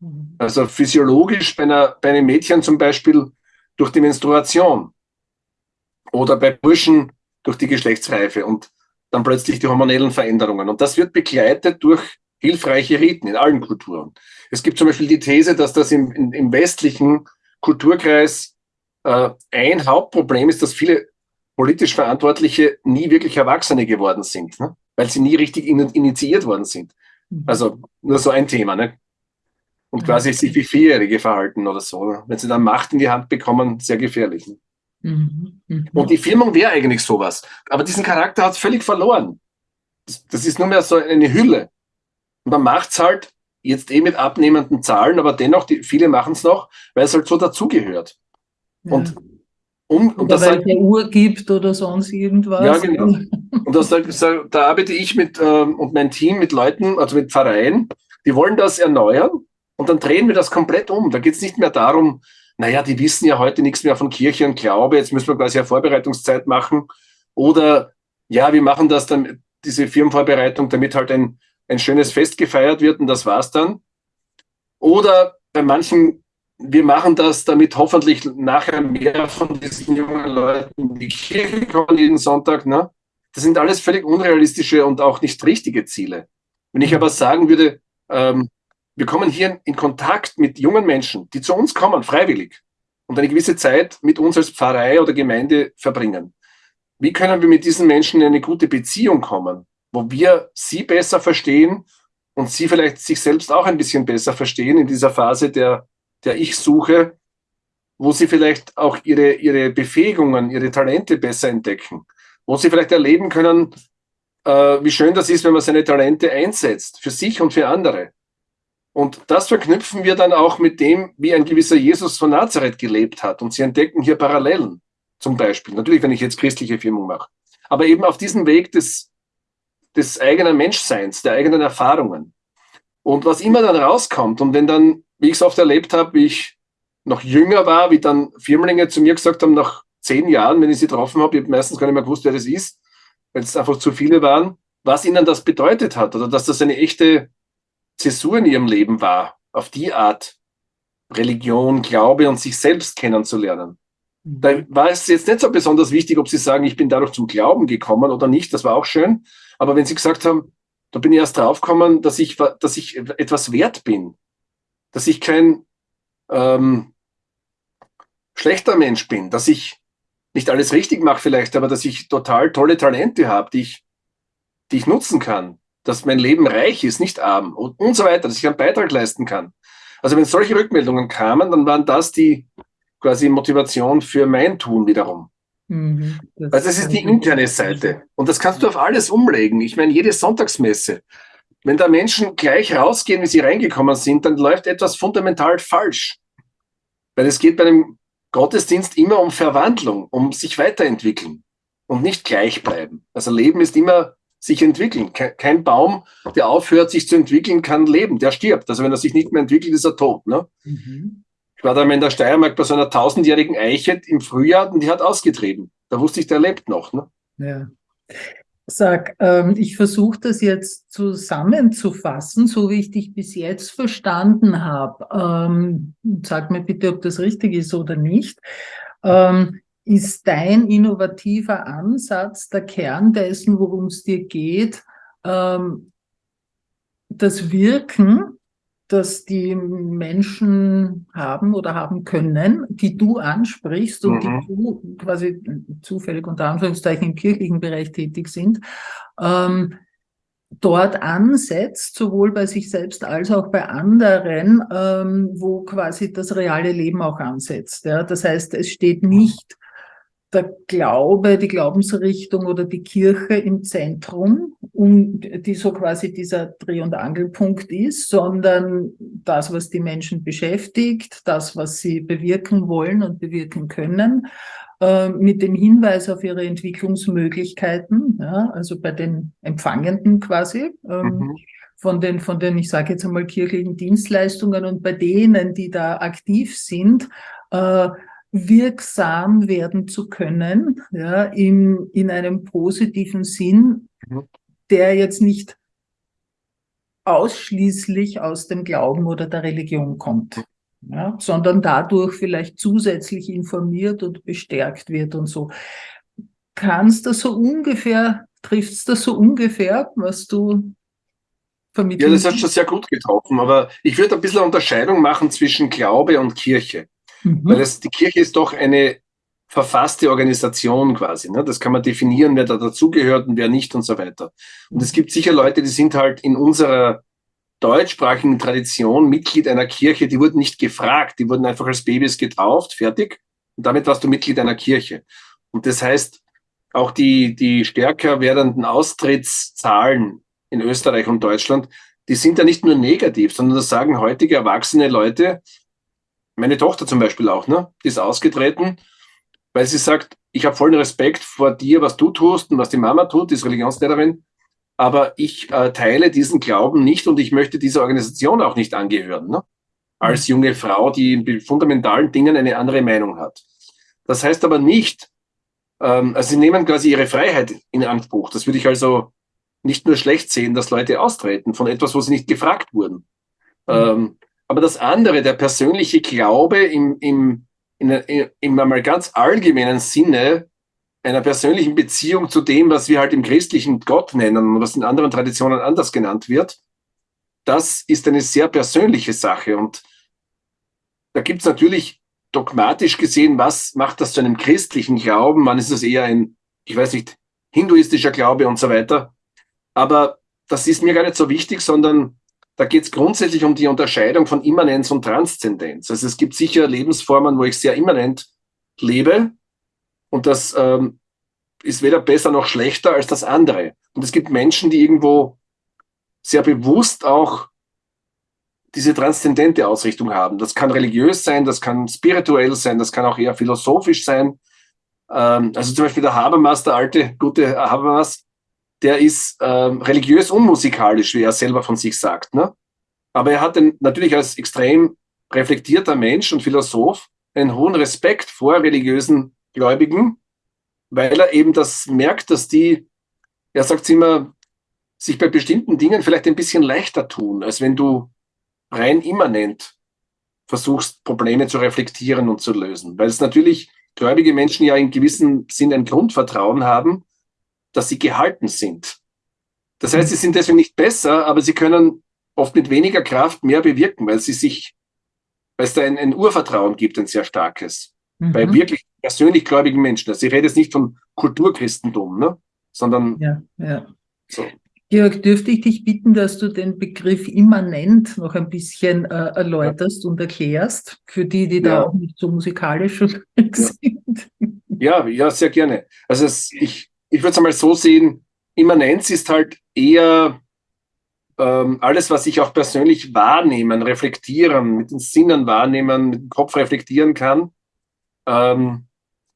Mhm. Also physiologisch bei, einer, bei einem Mädchen zum Beispiel durch die Menstruation oder bei Burschen durch die Geschlechtsreife und dann plötzlich die hormonellen Veränderungen. Und das wird begleitet durch hilfreiche Riten in allen Kulturen. Es gibt zum Beispiel die These, dass das im, im, im westlichen Kulturkreis äh, ein Hauptproblem ist, dass viele politisch Verantwortliche nie wirklich Erwachsene geworden sind, ne? weil sie nie richtig in, initiiert worden sind. Mhm. Also nur so ein Thema. Ne? Und quasi sich wie Vierjährige verhalten oder so. Ne? Wenn sie dann Macht in die Hand bekommen, sehr gefährlich. Ne? Mhm. Mhm. Und die Firmung wäre eigentlich sowas. Aber diesen Charakter hat es völlig verloren. Das, das, ist nur mehr so eine Hülle. Und man macht es halt jetzt eh mit abnehmenden Zahlen, aber dennoch, die, viele machen es noch, weil es halt so dazugehört. Ja. Und um, und oder weil es eine Uhr gibt oder sonst irgendwas. Ja, genau. Und das, da arbeite ich mit ähm, und mein Team mit Leuten, also mit Pfarreien, die wollen das erneuern und dann drehen wir das komplett um. Da geht es nicht mehr darum, naja, die wissen ja heute nichts mehr von Kirche und Glaube, jetzt müssen wir quasi eine Vorbereitungszeit machen. Oder ja, wir machen das dann, diese Firmenvorbereitung, damit halt ein, ein schönes Fest gefeiert wird und das war's dann. Oder bei manchen wir machen das, damit hoffentlich nachher mehr von diesen jungen Leuten in die Kirche kommen jeden Sonntag. Ne? Das sind alles völlig unrealistische und auch nicht richtige Ziele. Wenn ich aber sagen würde, ähm, wir kommen hier in Kontakt mit jungen Menschen, die zu uns kommen, freiwillig, und eine gewisse Zeit mit uns als Pfarrei oder Gemeinde verbringen. Wie können wir mit diesen Menschen in eine gute Beziehung kommen, wo wir sie besser verstehen und sie vielleicht sich selbst auch ein bisschen besser verstehen in dieser Phase der der ich suche, wo sie vielleicht auch ihre, ihre Befähigungen, ihre Talente besser entdecken, wo sie vielleicht erleben können, äh, wie schön das ist, wenn man seine Talente einsetzt, für sich und für andere. Und das verknüpfen wir dann auch mit dem, wie ein gewisser Jesus von Nazareth gelebt hat. Und sie entdecken hier Parallelen, zum Beispiel. Natürlich, wenn ich jetzt christliche Firmung mache. Aber eben auf diesem Weg des, des eigenen Menschseins, der eigenen Erfahrungen. Und was immer dann rauskommt und wenn dann wie ich es oft erlebt habe, wie ich noch jünger war, wie dann Firmlinge zu mir gesagt haben, nach zehn Jahren, wenn ich sie getroffen habe, ich habe meistens gar nicht mehr gewusst, wer das ist, weil es einfach zu viele waren, was ihnen das bedeutet hat oder dass das eine echte Zäsur in ihrem Leben war, auf die Art Religion, Glaube und sich selbst kennenzulernen. Mhm. Da war es jetzt nicht so besonders wichtig, ob sie sagen, ich bin dadurch zum Glauben gekommen oder nicht, das war auch schön. Aber wenn sie gesagt haben, da bin ich erst draufgekommen, dass ich, dass ich etwas wert bin, dass ich kein ähm, schlechter Mensch bin, dass ich nicht alles richtig mache vielleicht, aber dass ich total tolle Talente habe, die ich, die ich nutzen kann, dass mein Leben reich ist, nicht arm und, und so weiter, dass ich einen Beitrag leisten kann. Also wenn solche Rückmeldungen kamen, dann waren das die quasi Motivation für mein Tun wiederum. Mhm, das also das ist die interne Seite. Und das kannst du auf alles umlegen. Ich meine, jede Sonntagsmesse, wenn da Menschen gleich rausgehen, wie sie reingekommen sind, dann läuft etwas fundamental falsch. Weil es geht bei einem Gottesdienst immer um Verwandlung, um sich weiterentwickeln und nicht gleich bleiben. Also Leben ist immer sich entwickeln. Kein Baum, der aufhört, sich zu entwickeln, kann leben. Der stirbt. Also wenn er sich nicht mehr entwickelt, ist er tot. Ne? Mhm. Ich war da mal in der Steiermark bei so einer tausendjährigen Eiche im Frühjahr und die hat ausgetrieben. Da wusste ich, der lebt noch. Ne? Ja. Sag, ähm, ich versuche das jetzt zusammenzufassen, so wie ich dich bis jetzt verstanden habe. Ähm, sag mir bitte, ob das richtig ist oder nicht. Ähm, ist dein innovativer Ansatz der Kern dessen, worum es dir geht, ähm, das Wirken das die Menschen haben oder haben können, die du ansprichst und mhm. die du quasi zufällig unter Anführungszeichen im kirchlichen Bereich tätig sind, ähm, dort ansetzt, sowohl bei sich selbst als auch bei anderen, ähm, wo quasi das reale Leben auch ansetzt. Ja? Das heißt, es steht nicht der Glaube, die Glaubensrichtung oder die Kirche im Zentrum, um, die so quasi dieser Dreh- und Angelpunkt ist, sondern das, was die Menschen beschäftigt, das, was sie bewirken wollen und bewirken können, äh, mit dem Hinweis auf ihre Entwicklungsmöglichkeiten, ja, also bei den Empfangenden quasi. Ähm, mhm von den, von den, ich sage jetzt einmal, kirchlichen Dienstleistungen und bei denen, die da aktiv sind, äh, wirksam werden zu können, ja, im, in einem positiven Sinn, mhm. der jetzt nicht ausschließlich aus dem Glauben oder der Religion kommt, ja, sondern dadurch vielleicht zusätzlich informiert und bestärkt wird und so. Kannst du so ungefähr, trifft es das so ungefähr, was du vermitteln? Ja, das hat schon sehr gut getroffen, aber ich würde ein bisschen eine Unterscheidung machen zwischen Glaube und Kirche. Mhm. Weil das, die Kirche ist doch eine verfasste Organisation quasi. Ne? Das kann man definieren, wer da dazugehört und wer nicht und so weiter. Und es gibt sicher Leute, die sind halt in unserer deutschsprachigen Tradition Mitglied einer Kirche, die wurden nicht gefragt, die wurden einfach als Babys getauft, fertig. Und damit warst du Mitglied einer Kirche. Und das heißt, auch die, die stärker werdenden Austrittszahlen in Österreich und Deutschland, die sind ja nicht nur negativ, sondern das sagen heutige erwachsene Leute, meine Tochter zum Beispiel auch, ne? Die ist ausgetreten, weil sie sagt, ich habe vollen Respekt vor dir, was du tust und was die Mama tut, die ist Religionslehrerin, aber ich äh, teile diesen Glauben nicht und ich möchte dieser Organisation auch nicht angehören, ne? als mhm. junge Frau, die in fundamentalen Dingen eine andere Meinung hat. Das heißt aber nicht, ähm, also sie nehmen quasi ihre Freiheit in Anspruch. Das würde ich also nicht nur schlecht sehen, dass Leute austreten von etwas, wo sie nicht gefragt wurden. Mhm. Ähm, aber das andere, der persönliche Glaube im, im, in, in, im einmal ganz allgemeinen Sinne einer persönlichen Beziehung zu dem, was wir halt im christlichen Gott nennen und was in anderen Traditionen anders genannt wird, das ist eine sehr persönliche Sache. Und da gibt es natürlich dogmatisch gesehen, was macht das zu einem christlichen Glauben? Wann ist es eher ein, ich weiß nicht, hinduistischer Glaube und so weiter. Aber das ist mir gar nicht so wichtig, sondern da geht es grundsätzlich um die Unterscheidung von Immanenz und Transzendenz. Also es gibt sicher Lebensformen, wo ich sehr immanent lebe und das ähm, ist weder besser noch schlechter als das andere. Und es gibt Menschen, die irgendwo sehr bewusst auch diese transzendente Ausrichtung haben. Das kann religiös sein, das kann spirituell sein, das kann auch eher philosophisch sein. Ähm, also zum Beispiel der Habermas, der alte, gute Habermas, der ist ähm, religiös unmusikalisch, wie er selber von sich sagt. Ne? Aber er hat den, natürlich als extrem reflektierter Mensch und Philosoph einen hohen Respekt vor religiösen Gläubigen, weil er eben das merkt, dass die, er sagt immer, sich bei bestimmten Dingen vielleicht ein bisschen leichter tun, als wenn du rein immanent versuchst, Probleme zu reflektieren und zu lösen. Weil es natürlich gläubige Menschen ja in gewissem Sinn ein Grundvertrauen haben, dass sie gehalten sind. Das heißt, sie sind deswegen nicht besser, aber sie können oft mit weniger Kraft mehr bewirken, weil sie sich, weil es da ein, ein Urvertrauen gibt, ein sehr starkes. Mhm. Bei wirklich persönlich gläubigen Menschen. Also ich rede jetzt nicht von Kulturchristentum, ne? sondern ja, ja. So. Georg, dürfte ich dich bitten, dass du den Begriff immanent noch ein bisschen äh, erläuterst ja. und erklärst, für die, die da auch nicht so musikalisch sind? Ja, ja, sehr gerne. Also es, ich, ich würde es einmal so sehen, Immanenz ist halt eher ähm, alles, was ich auch persönlich wahrnehmen, reflektieren, mit den Sinnen wahrnehmen, mit dem Kopf reflektieren kann, ähm,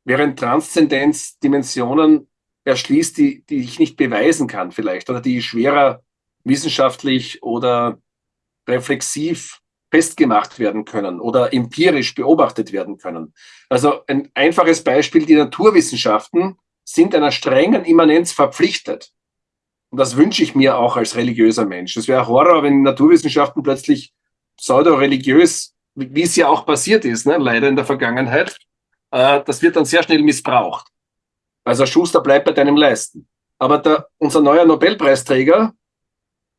während Transzendenz Dimensionen erschließt, die, die ich nicht beweisen kann vielleicht oder die schwerer wissenschaftlich oder reflexiv festgemacht werden können oder empirisch beobachtet werden können. Also ein einfaches Beispiel, die Naturwissenschaften sind einer strengen Immanenz verpflichtet. Und das wünsche ich mir auch als religiöser Mensch. Es wäre Horror, wenn Naturwissenschaften plötzlich pseudo-religiös, wie es ja auch passiert ist, ne, leider in der Vergangenheit, äh, das wird dann sehr schnell missbraucht. Also Schuster bleibt bei deinem Leisten. Aber der, unser neuer Nobelpreisträger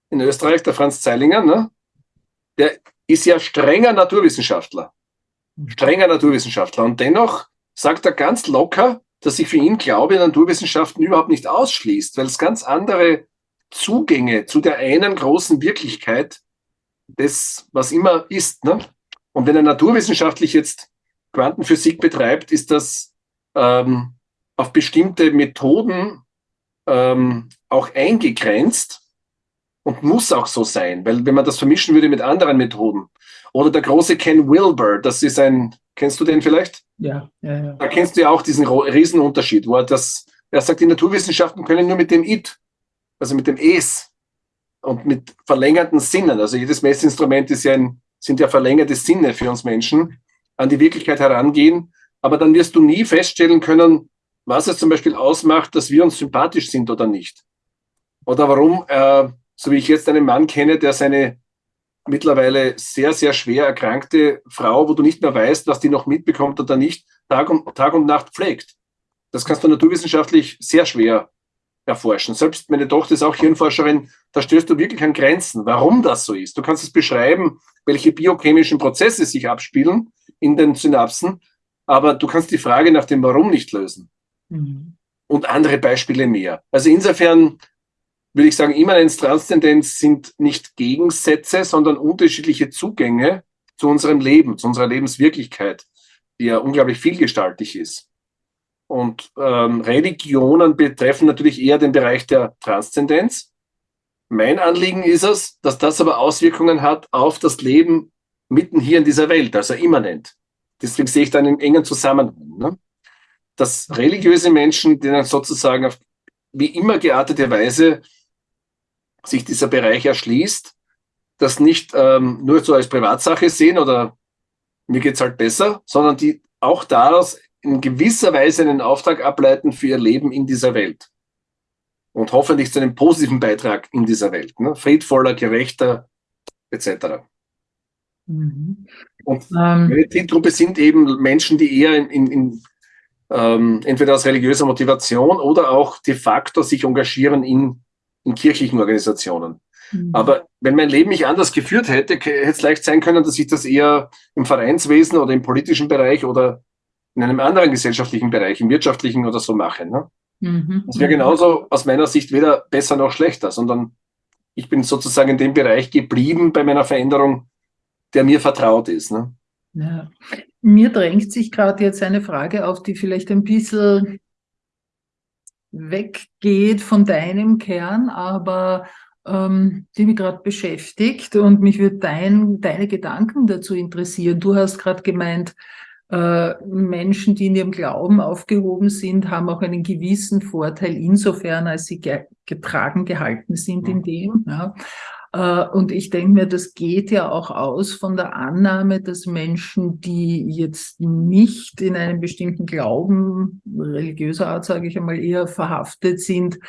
in Österreich, der Franz Zeilinger, ne, der ist ja strenger Naturwissenschaftler. Strenger Naturwissenschaftler. Und dennoch sagt er ganz locker, dass sich für ihn Glaube Naturwissenschaften überhaupt nicht ausschließt, weil es ganz andere Zugänge zu der einen großen Wirklichkeit des, was immer ist. Ne? Und wenn er naturwissenschaftlich jetzt Quantenphysik betreibt, ist das ähm, auf bestimmte Methoden ähm, auch eingegrenzt und muss auch so sein, weil wenn man das vermischen würde mit anderen Methoden. Oder der große Ken Wilber, das ist ein, kennst du den vielleicht? Ja, ja, ja. Da kennst du ja auch diesen Riesenunterschied, wo er das, er sagt, die Naturwissenschaften können nur mit dem It, also mit dem Es und mit verlängerten Sinnen, also jedes Messinstrument ist ja ein, sind ja verlängerte Sinne für uns Menschen, an die Wirklichkeit herangehen, aber dann wirst du nie feststellen können, was es zum Beispiel ausmacht, dass wir uns sympathisch sind oder nicht. Oder warum äh, so wie ich jetzt einen Mann kenne, der seine mittlerweile sehr, sehr schwer erkrankte Frau, wo du nicht mehr weißt, was die noch mitbekommt oder nicht, Tag und, Tag und Nacht pflegt. Das kannst du naturwissenschaftlich sehr schwer erforschen. Selbst meine Tochter ist auch Hirnforscherin, da stößt du wirklich an Grenzen, warum das so ist. Du kannst es beschreiben, welche biochemischen Prozesse sich abspielen in den Synapsen, aber du kannst die Frage nach dem Warum nicht lösen. Mhm. Und andere Beispiele mehr. Also insofern würde ich sagen, Immanenz, Transzendenz sind nicht Gegensätze, sondern unterschiedliche Zugänge zu unserem Leben, zu unserer Lebenswirklichkeit, die ja unglaublich vielgestaltig ist. Und ähm, Religionen betreffen natürlich eher den Bereich der Transzendenz. Mein Anliegen ist es, dass das aber Auswirkungen hat auf das Leben mitten hier in dieser Welt, also immanent. Deswegen sehe ich da einen engen Zusammenhang. Ne? Dass religiöse Menschen, denen sozusagen auf wie immer geartete Weise sich dieser Bereich erschließt, das nicht ähm, nur so als Privatsache sehen oder mir geht's halt besser, sondern die auch daraus in gewisser Weise einen Auftrag ableiten für ihr Leben in dieser Welt. Und hoffentlich zu einem positiven Beitrag in dieser Welt. Ne? Friedvoller, gerechter, etc. Mhm. Und ähm, meine Zielgruppe sind eben Menschen, die eher in, in, in ähm, entweder aus religiöser Motivation oder auch de facto sich engagieren in in kirchlichen Organisationen. Mhm. Aber wenn mein Leben mich anders geführt hätte, hätte es leicht sein können, dass ich das eher im Vereinswesen oder im politischen Bereich oder in einem anderen gesellschaftlichen Bereich, im wirtschaftlichen oder so mache. Ne? Mhm. Das wäre genauso aus meiner Sicht weder besser noch schlechter, sondern ich bin sozusagen in dem Bereich geblieben bei meiner Veränderung, der mir vertraut ist. Ne? Ja. Mir drängt sich gerade jetzt eine Frage auf, die vielleicht ein bisschen weggeht von deinem Kern, aber ähm, die mich gerade beschäftigt und mich würde dein, deine Gedanken dazu interessieren. Du hast gerade gemeint, äh, Menschen, die in ihrem Glauben aufgehoben sind, haben auch einen gewissen Vorteil insofern, als sie ge getragen gehalten sind in mhm. dem. Ja. Äh, und ich denke mir, das geht ja auch aus von der Annahme, dass Menschen, die jetzt nicht in einem bestimmten Glauben, religiöser Art sage ich einmal, eher verhaftet sind,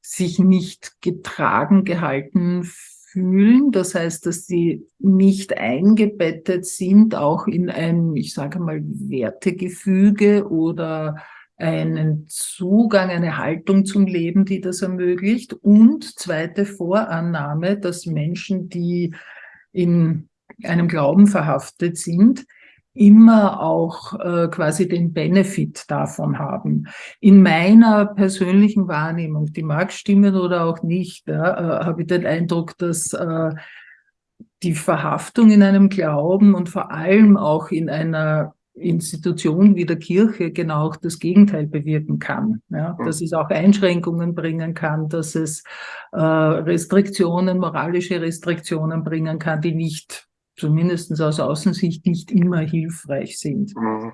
sich nicht getragen gehalten fühlen. Das heißt, dass sie nicht eingebettet sind, auch in ein, ich sage mal, Wertegefüge oder einen Zugang, eine Haltung zum Leben, die das ermöglicht. Und zweite Vorannahme, dass Menschen, die in einem Glauben verhaftet sind, immer auch äh, quasi den Benefit davon haben. In meiner persönlichen Wahrnehmung, die mag stimmen oder auch nicht, ja, äh, habe ich den Eindruck, dass äh, die Verhaftung in einem Glauben und vor allem auch in einer Institution wie der Kirche genau das Gegenteil bewirken kann. Ja, dass es auch Einschränkungen bringen kann, dass es äh, Restriktionen, moralische Restriktionen bringen kann, die nicht, zumindest aus Außensicht, nicht immer hilfreich sind. Mhm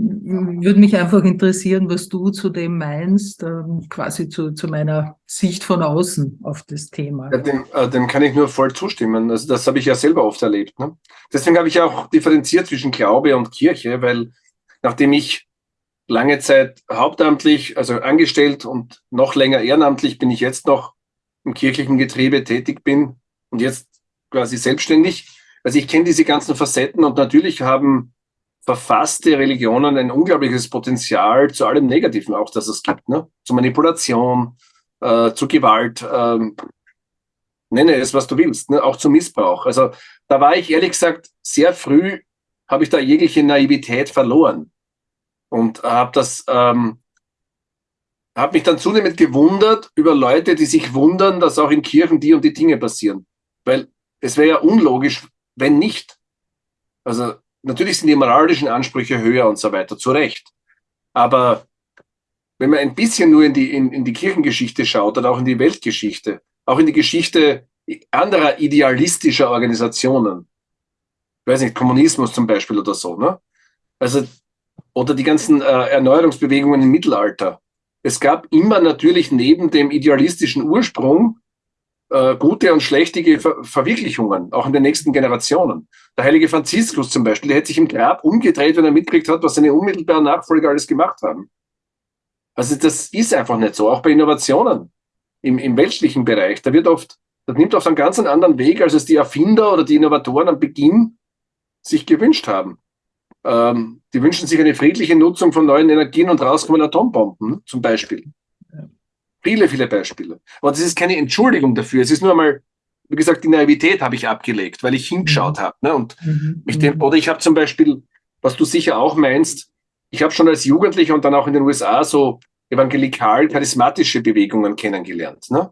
würde mich einfach interessieren, was du zu dem meinst, ähm, quasi zu, zu meiner Sicht von außen auf das Thema. Ja, dem, äh, dem kann ich nur voll zustimmen. Also das habe ich ja selber oft erlebt. Ne? Deswegen habe ich auch differenziert zwischen Glaube und Kirche, weil nachdem ich lange Zeit hauptamtlich, also angestellt und noch länger ehrenamtlich bin ich jetzt noch im kirchlichen Getriebe tätig bin und jetzt quasi selbstständig. Also ich kenne diese ganzen Facetten und natürlich haben verfasste Religionen ein unglaubliches Potenzial zu allem Negativen auch, dass es gibt, ne? Zu Manipulation, äh, zu Gewalt, ähm, nenne es, was du willst, ne? auch zu Missbrauch. Also da war ich ehrlich gesagt sehr früh, habe ich da jegliche Naivität verloren und habe das, ähm, habe mich dann zunehmend gewundert über Leute, die sich wundern, dass auch in Kirchen die und die Dinge passieren, weil es wäre ja unlogisch, wenn nicht. Also natürlich sind die moralischen Ansprüche höher und so weiter, zu Recht. Aber wenn man ein bisschen nur in die, in, in die Kirchengeschichte schaut oder auch in die Weltgeschichte, auch in die Geschichte anderer idealistischer Organisationen, ich weiß nicht, Kommunismus zum Beispiel oder so, ne? Also, oder die ganzen äh, Erneuerungsbewegungen im Mittelalter. Es gab immer natürlich neben dem idealistischen Ursprung äh, gute und schlechtige Ver Verwirklichungen, auch in den nächsten Generationen. Der heilige Franziskus zum Beispiel, der hätte sich im Grab umgedreht, wenn er mitgekriegt hat, was seine unmittelbaren Nachfolger alles gemacht haben. Also das ist einfach nicht so, auch bei Innovationen im, im weltlichen Bereich. Da wird oft, das nimmt oft einen ganz anderen Weg, als es die Erfinder oder die Innovatoren am Beginn sich gewünscht haben. Ähm, die wünschen sich eine friedliche Nutzung von neuen Energien und rauskommen Atombomben zum Beispiel. Viele, viele Beispiele. Aber das ist keine Entschuldigung dafür. Es ist nur einmal, wie gesagt, die Naivität habe ich abgelegt, weil ich hingeschaut mhm. habe. Ne? Und mhm. mich dem, oder ich habe zum Beispiel, was du sicher auch meinst, ich habe schon als Jugendlicher und dann auch in den USA so evangelikal-charismatische Bewegungen kennengelernt. Ne?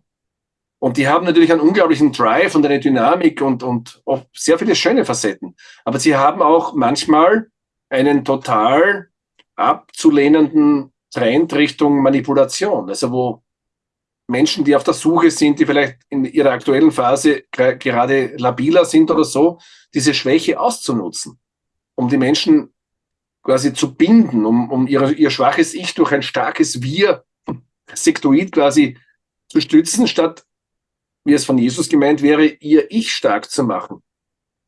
Und die haben natürlich einen unglaublichen Drive und eine Dynamik und, und sehr viele schöne Facetten. Aber sie haben auch manchmal einen total abzulehnenden Trend Richtung Manipulation. Also wo Menschen, die auf der Suche sind, die vielleicht in ihrer aktuellen Phase gerade labiler sind oder so, diese Schwäche auszunutzen, um die Menschen quasi zu binden, um, um ihre, ihr schwaches Ich durch ein starkes Wir, Sektoid quasi zu stützen, statt, wie es von Jesus gemeint wäre, ihr Ich stark zu machen.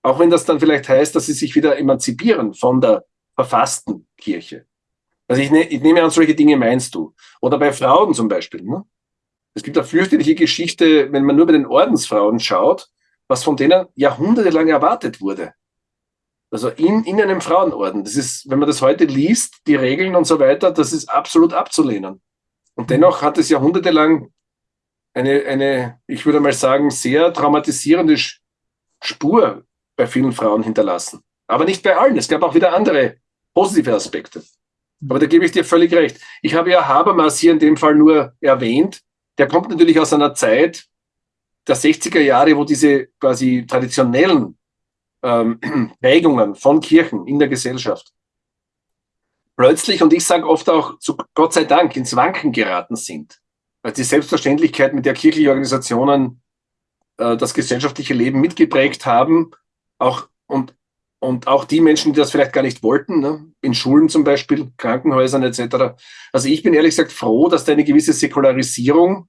Auch wenn das dann vielleicht heißt, dass sie sich wieder emanzipieren von der verfassten Kirche. Also ich, ne, ich nehme an, solche Dinge meinst du. Oder bei Frauen zum Beispiel. Ne? Es gibt eine fürchterliche Geschichte, wenn man nur bei den Ordensfrauen schaut, was von denen jahrhundertelang erwartet wurde. Also in, in einem Frauenorden. Das ist, wenn man das heute liest, die Regeln und so weiter, das ist absolut abzulehnen. Und dennoch hat es jahrhundertelang eine, eine, ich würde mal sagen, sehr traumatisierende Spur bei vielen Frauen hinterlassen. Aber nicht bei allen. Es gab auch wieder andere positive Aspekte. Aber da gebe ich dir völlig recht. Ich habe ja Habermas hier in dem Fall nur erwähnt. Der kommt natürlich aus einer Zeit der 60er Jahre, wo diese quasi traditionellen ähm, Prägungen von Kirchen in der Gesellschaft plötzlich, und ich sage oft auch zu Gott sei Dank, ins Wanken geraten sind. Weil die Selbstverständlichkeit, mit der kirchliche Organisationen äh, das gesellschaftliche Leben mitgeprägt haben, auch und, und auch die Menschen, die das vielleicht gar nicht wollten, ne? in Schulen zum Beispiel, Krankenhäusern etc. Also ich bin ehrlich gesagt froh, dass da eine gewisse Säkularisierung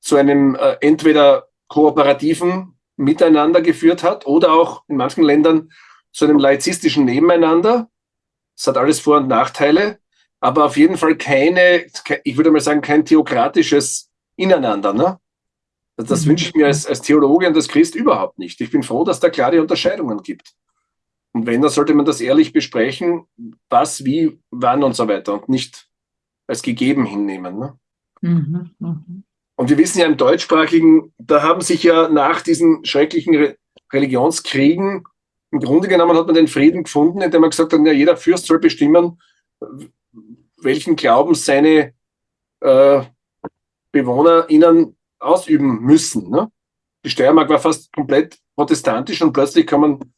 zu einem äh, entweder kooperativen Miteinander geführt hat oder auch in manchen Ländern zu einem laizistischen Nebeneinander. Es hat alles Vor- und Nachteile, aber auf jeden Fall keine, ich würde mal sagen, kein theokratisches Ineinander. Ne? Das mhm. wünsche ich mir als, als Theologe und als Christ überhaupt nicht. Ich bin froh, dass da klare Unterscheidungen gibt. Und wenn, dann sollte man das ehrlich besprechen, was, wie, wann und so weiter und nicht als gegeben hinnehmen. Ne? Mhm, mh. Und wir wissen ja im deutschsprachigen, da haben sich ja nach diesen schrecklichen Re Religionskriegen im Grunde genommen hat man den Frieden gefunden, indem man gesagt hat, ja, jeder Fürst soll bestimmen, welchen Glauben seine äh, BewohnerInnen ausüben müssen. Ne? Die Steiermark war fast komplett protestantisch und plötzlich kann man,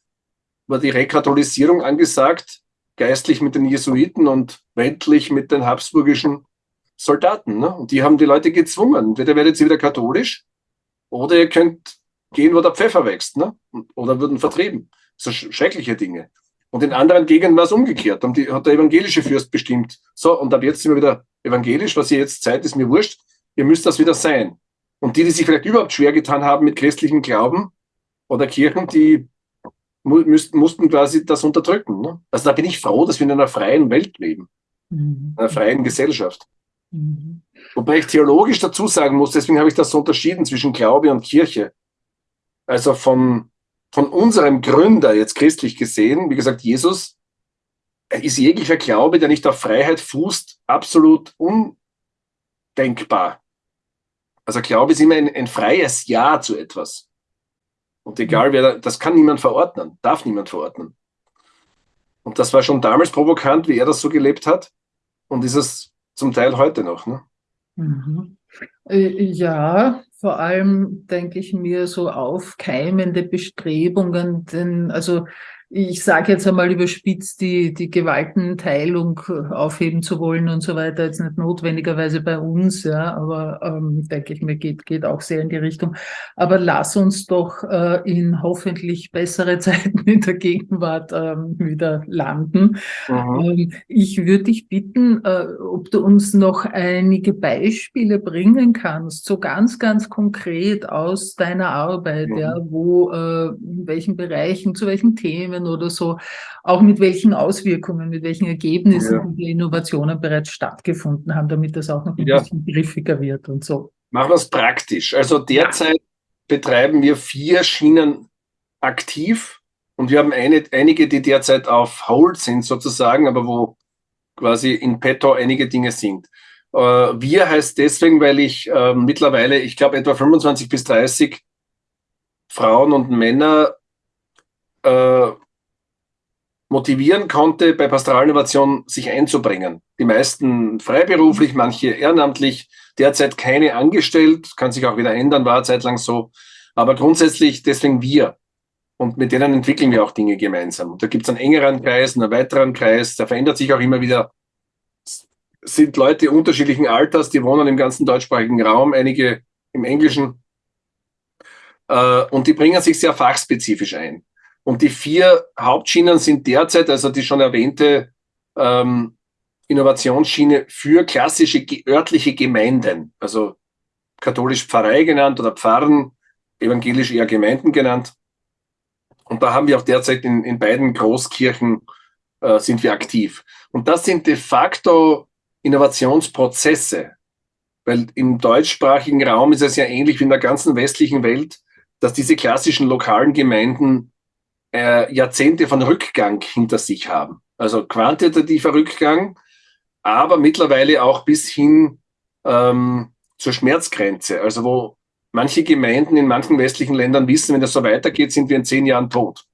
war die Rekatholisierung angesagt, geistlich mit den Jesuiten und weltlich mit den habsburgischen Soldaten. Ne? Und die haben die Leute gezwungen. Entweder werdet ihr wieder katholisch oder ihr könnt gehen, wo der Pfeffer wächst. Ne? Oder würden vertrieben. So schreckliche Dinge. Und in anderen Gegenden war es umgekehrt. Dann hat der evangelische Fürst bestimmt. So, und ab jetzt sind wir wieder evangelisch. Was ihr jetzt seid, ist mir wurscht. Ihr müsst das wieder sein. Und die, die sich vielleicht überhaupt schwer getan haben mit christlichem Glauben oder Kirchen, die müssten, mussten quasi das unterdrücken. Ne? Also da bin ich froh, dass wir in einer freien Welt leben. Mhm. In einer freien Gesellschaft. Mhm. Wobei ich theologisch dazu sagen muss, deswegen habe ich das so unterschieden zwischen Glaube und Kirche. Also von, von unserem Gründer, jetzt christlich gesehen, wie gesagt, Jesus, ist jeglicher Glaube, der nicht auf Freiheit fußt, absolut undenkbar. Also Glaube ist immer ein, ein freies Ja zu etwas. Und egal wer, das kann niemand verordnen, darf niemand verordnen. Und das war schon damals provokant, wie er das so gelebt hat. Und ist es zum Teil heute noch. Ne? Mhm. Äh, ja, vor allem denke ich mir so aufkeimende Bestrebungen, denn also ich sage jetzt einmal überspitzt, die, die Gewaltenteilung aufheben zu wollen und so weiter, jetzt nicht notwendigerweise bei uns, ja, aber ähm, denke ich mir, geht, geht auch sehr in die Richtung. Aber lass uns doch äh, in hoffentlich bessere Zeiten in der Gegenwart ähm, wieder landen. Mhm. Ähm, ich würde dich bitten, äh, ob du uns noch einige Beispiele bringen kannst, so ganz, ganz konkret aus deiner Arbeit, mhm. ja, wo, äh, in welchen Bereichen, zu welchen Themen, Unternehmen oder so, auch mit welchen Auswirkungen, mit welchen Ergebnissen ja. die Innovationen bereits stattgefunden haben, damit das auch noch ein ja. bisschen griffiger wird und so. Machen wir es praktisch. Also derzeit betreiben wir vier Schienen aktiv und wir haben eine, einige, die derzeit auf Hold sind sozusagen, aber wo quasi in petto einige Dinge sind. Äh, wir heißt deswegen, weil ich äh, mittlerweile, ich glaube, etwa 25 bis 30 Frauen und Männer äh, motivieren konnte, bei Pastoralinnovation sich einzubringen. Die meisten freiberuflich, manche ehrenamtlich, derzeit keine angestellt, kann sich auch wieder ändern, war zeitlang so. Aber grundsätzlich deswegen wir. Und mit denen entwickeln wir auch Dinge gemeinsam. Und da gibt es einen engeren Kreis, einen weiteren Kreis, der verändert sich auch immer wieder. Sind Leute unterschiedlichen Alters, die wohnen im ganzen deutschsprachigen Raum, einige im Englischen. Äh, und die bringen sich sehr fachspezifisch ein. Und die vier Hauptschienen sind derzeit, also die schon erwähnte ähm, Innovationsschiene für klassische örtliche Gemeinden, also katholisch Pfarrei genannt oder Pfarren, evangelisch eher Gemeinden genannt. Und da haben wir auch derzeit in, in beiden Großkirchen äh, sind wir aktiv. Und das sind de facto Innovationsprozesse, weil im deutschsprachigen Raum ist es ja ähnlich wie in der ganzen westlichen Welt, dass diese klassischen lokalen Gemeinden äh, Jahrzehnte von Rückgang hinter sich haben. Also quantitativer Rückgang, aber mittlerweile auch bis hin ähm, zur Schmerzgrenze. Also wo manche Gemeinden in manchen westlichen Ländern wissen, wenn das so weitergeht, sind wir in zehn Jahren tot.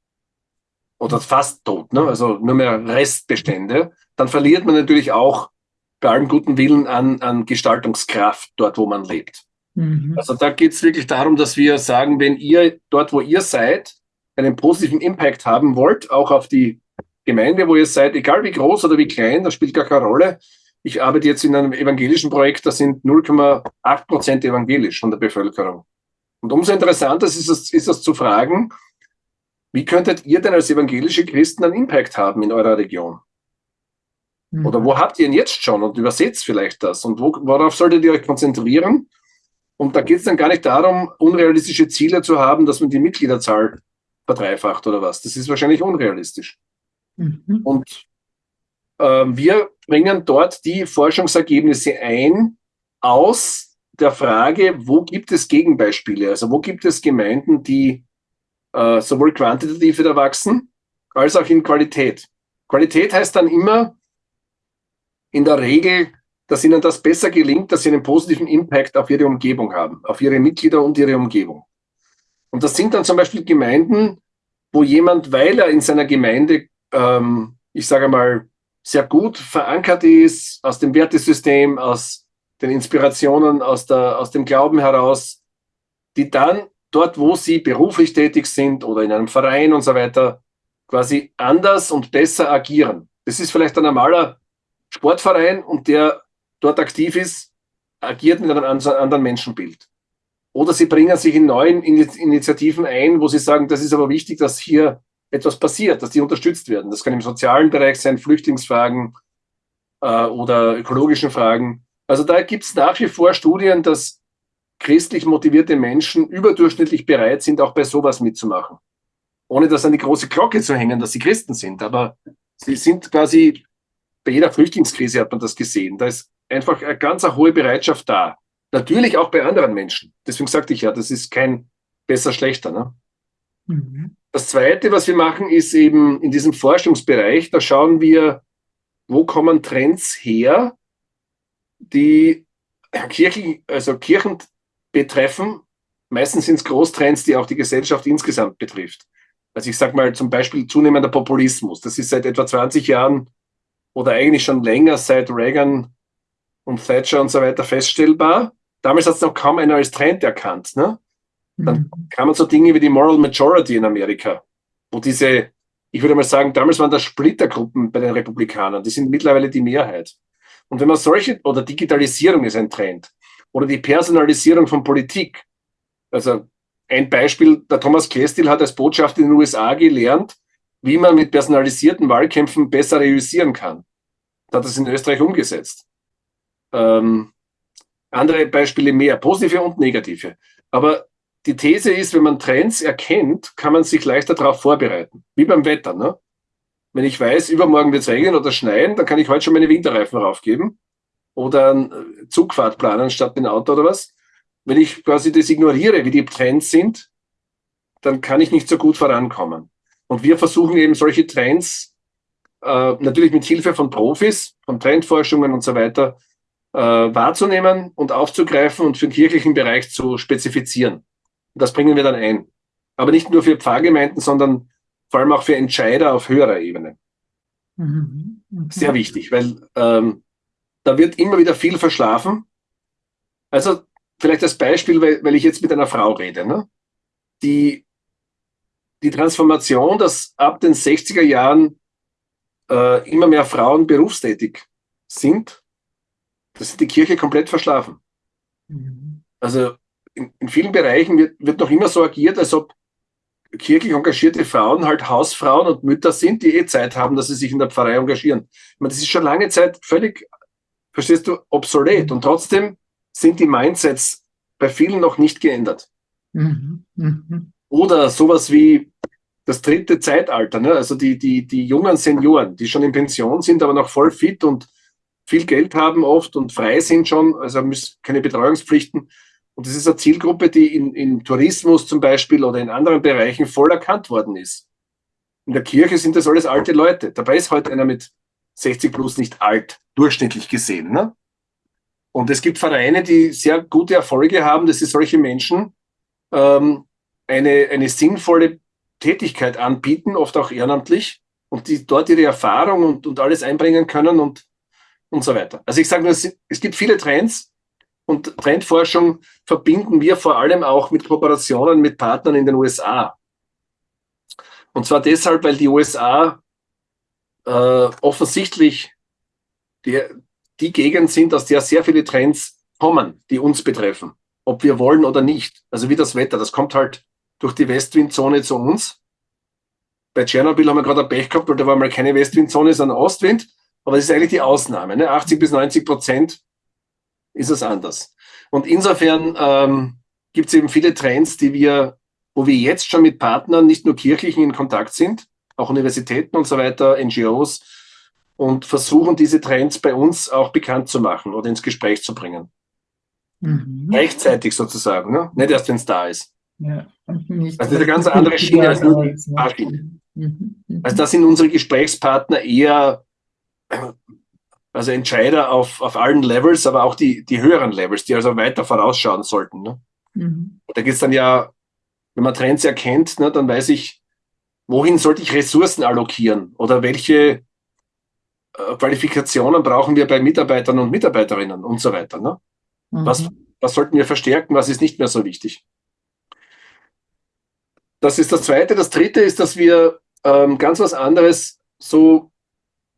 Oder fast tot, ne? also nur mehr Restbestände. Dann verliert man natürlich auch bei allem guten Willen an, an Gestaltungskraft dort, wo man lebt. Mhm. Also da geht es wirklich darum, dass wir sagen, wenn ihr dort, wo ihr seid, einen positiven Impact haben wollt, auch auf die Gemeinde, wo ihr seid, egal wie groß oder wie klein, das spielt gar keine Rolle. Ich arbeite jetzt in einem evangelischen Projekt, da sind 0,8 Prozent evangelisch von der Bevölkerung. Und umso interessanter ist es, ist es zu fragen, wie könntet ihr denn als evangelische Christen einen Impact haben in eurer Region? Mhm. Oder wo habt ihr ihn jetzt schon und übersetzt vielleicht das? Und wo, worauf solltet ihr euch konzentrieren? Und da geht es dann gar nicht darum, unrealistische Ziele zu haben, dass man die Mitgliederzahl verdreifacht oder was. Das ist wahrscheinlich unrealistisch. Mhm. Und äh, wir bringen dort die Forschungsergebnisse ein aus der Frage, wo gibt es Gegenbeispiele? Also wo gibt es Gemeinden, die äh, sowohl quantitativ wieder wachsen, als auch in Qualität. Qualität heißt dann immer in der Regel, dass ihnen das besser gelingt, dass sie einen positiven Impact auf ihre Umgebung haben, auf ihre Mitglieder und ihre Umgebung. Und das sind dann zum Beispiel Gemeinden, wo jemand, weil er in seiner Gemeinde, ähm, ich sage mal, sehr gut verankert ist, aus dem Wertesystem, aus den Inspirationen, aus, der, aus dem Glauben heraus, die dann dort, wo sie beruflich tätig sind oder in einem Verein und so weiter, quasi anders und besser agieren. Das ist vielleicht ein normaler Sportverein und der dort aktiv ist, agiert mit einem anderen Menschenbild. Oder sie bringen sich in neuen Initiativen ein, wo sie sagen, das ist aber wichtig, dass hier etwas passiert, dass die unterstützt werden. Das kann im sozialen Bereich sein, Flüchtlingsfragen äh, oder ökologischen Fragen. Also da gibt es nach wie vor Studien, dass christlich motivierte Menschen überdurchschnittlich bereit sind, auch bei sowas mitzumachen. Ohne das an die große Glocke zu hängen, dass sie Christen sind. Aber sie sind quasi, bei jeder Flüchtlingskrise hat man das gesehen. Da ist einfach eine ganz hohe Bereitschaft da. Natürlich auch bei anderen Menschen. Deswegen sagte ich ja, das ist kein besser, schlechter. Ne? Mhm. Das Zweite, was wir machen, ist eben in diesem Forschungsbereich, da schauen wir, wo kommen Trends her, die Kirchen, also Kirchen betreffen. Meistens sind es Großtrends, die auch die Gesellschaft insgesamt betrifft. Also ich sage mal zum Beispiel zunehmender Populismus. Das ist seit etwa 20 Jahren oder eigentlich schon länger seit Reagan und Thatcher und so weiter feststellbar. Damals hat es noch kaum einer als Trend erkannt. Ne? Dann mhm. kamen so Dinge wie die Moral Majority in Amerika, wo diese ich würde mal sagen, damals waren das Splittergruppen bei den Republikanern. Die sind mittlerweile die Mehrheit. Und wenn man solche, oder Digitalisierung ist ein Trend, oder die Personalisierung von Politik. Also ein Beispiel, der Thomas Kestil hat als Botschafter in den USA gelernt, wie man mit personalisierten Wahlkämpfen besser realisieren kann. Da hat das in Österreich umgesetzt. Ähm, andere Beispiele mehr, positive und negative. Aber die These ist, wenn man Trends erkennt, kann man sich leichter darauf vorbereiten. Wie beim Wetter. Ne? Wenn ich weiß, übermorgen wird es regnen oder schneien, dann kann ich heute schon meine Winterreifen raufgeben oder eine Zugfahrt planen statt ein Auto oder was. Wenn ich quasi das ignoriere, wie die Trends sind, dann kann ich nicht so gut vorankommen. Und wir versuchen eben solche Trends äh, natürlich mit Hilfe von Profis, von Trendforschungen und so weiter äh, wahrzunehmen und aufzugreifen und für den kirchlichen Bereich zu spezifizieren. Das bringen wir dann ein. Aber nicht nur für Pfarrgemeinden, sondern vor allem auch für Entscheider auf höherer Ebene. Mhm. Okay. Sehr wichtig, weil ähm, da wird immer wieder viel verschlafen. Also vielleicht als Beispiel, weil, weil ich jetzt mit einer Frau rede. Ne? Die, die Transformation, dass ab den 60er Jahren äh, immer mehr Frauen berufstätig sind, das ist die Kirche komplett verschlafen. Mhm. Also in, in, vielen Bereichen wird, wird noch immer so agiert, als ob kirchlich engagierte Frauen halt Hausfrauen und Mütter sind, die eh Zeit haben, dass sie sich in der Pfarrei engagieren. Ich meine, das ist schon lange Zeit völlig, verstehst du, obsolet. Und trotzdem sind die Mindsets bei vielen noch nicht geändert. Mhm. Mhm. Oder sowas wie das dritte Zeitalter, ne? also die, die, die jungen Senioren, die schon in Pension sind, aber noch voll fit und viel Geld haben oft und frei sind schon, also keine Betreuungspflichten. Und das ist eine Zielgruppe, die in, in Tourismus zum Beispiel oder in anderen Bereichen voll erkannt worden ist. In der Kirche sind das alles alte Leute. Dabei ist heute einer mit 60 plus nicht alt, durchschnittlich gesehen. Ne? Und es gibt Vereine, die sehr gute Erfolge haben, dass sie solche Menschen ähm, eine, eine sinnvolle Tätigkeit anbieten, oft auch ehrenamtlich, und die dort ihre Erfahrung und, und alles einbringen können und, und so weiter. Also ich sage nur, es, es gibt viele Trends, und Trendforschung verbinden wir vor allem auch mit Kooperationen mit Partnern in den USA. Und zwar deshalb, weil die USA äh, offensichtlich die, die Gegend sind, aus der sehr viele Trends kommen, die uns betreffen. Ob wir wollen oder nicht. Also wie das Wetter, das kommt halt durch die Westwindzone zu uns. Bei Tschernobyl haben wir gerade ein Pech gehabt, weil da war mal keine Westwindzone, sondern Ostwind. Aber das ist eigentlich die Ausnahme. Ne? 80 bis 90 Prozent ist es anders. Und insofern ähm, gibt es eben viele Trends, die wir, wo wir jetzt schon mit Partnern, nicht nur kirchlichen in Kontakt sind, auch Universitäten und so weiter, NGOs, und versuchen diese Trends bei uns auch bekannt zu machen oder ins Gespräch zu bringen. Mhm. Rechtzeitig sozusagen, ne? nicht erst, wenn es da ist. Ja, nicht also das ist eine ganz andere Schiene als nur die Fahrschiene. Mhm. Mhm. Also da sind unsere Gesprächspartner eher also Entscheider auf, auf allen Levels, aber auch die, die höheren Levels, die also weiter vorausschauen sollten. Ne? Mhm. Da geht es dann ja, wenn man Trends erkennt, ne, dann weiß ich, wohin sollte ich Ressourcen allokieren oder welche äh, Qualifikationen brauchen wir bei Mitarbeitern und Mitarbeiterinnen und so weiter. Ne? Mhm. Was, was sollten wir verstärken, was ist nicht mehr so wichtig? Das ist das Zweite. Das Dritte ist, dass wir ähm, ganz was anderes so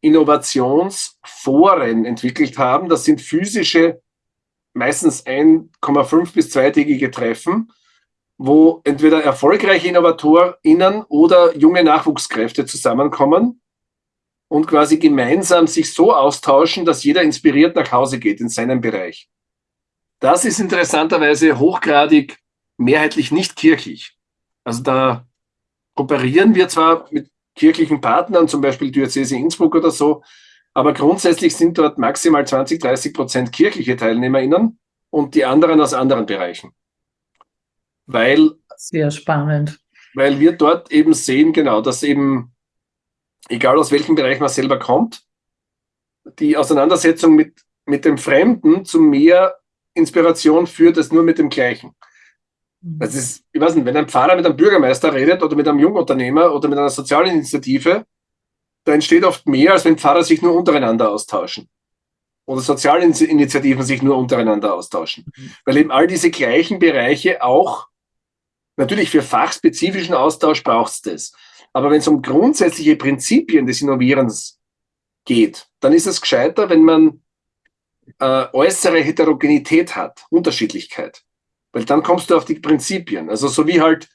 Innovationsforen entwickelt haben. Das sind physische, meistens 1,5 bis zweitägige Treffen, wo entweder erfolgreiche InnovatorInnen oder junge Nachwuchskräfte zusammenkommen und quasi gemeinsam sich so austauschen, dass jeder inspiriert nach Hause geht in seinem Bereich. Das ist interessanterweise hochgradig mehrheitlich nicht kirchlich. Also da kooperieren wir zwar mit kirchlichen Partnern, zum Beispiel Diözese Innsbruck oder so. Aber grundsätzlich sind dort maximal 20, 30 Prozent kirchliche TeilnehmerInnen und die anderen aus anderen Bereichen. Weil. Sehr spannend. Weil wir dort eben sehen, genau, dass eben, egal aus welchem Bereich man selber kommt, die Auseinandersetzung mit, mit dem Fremden zu mehr Inspiration führt als nur mit dem Gleichen. Das ist, ich weiß nicht, wenn ein Pfarrer mit einem Bürgermeister redet oder mit einem Jungunternehmer oder mit einer sozialen Initiative, da entsteht oft mehr, als wenn Pfarrer sich nur untereinander austauschen. Oder soziale Initiativen sich nur untereinander austauschen. Mhm. Weil eben all diese gleichen Bereiche auch, natürlich für fachspezifischen Austausch braucht es das. Aber wenn es um grundsätzliche Prinzipien des Innovierens geht, dann ist es gescheiter, wenn man äh, äußere Heterogenität hat, Unterschiedlichkeit. Weil dann kommst du auf die Prinzipien. Also so wie halt,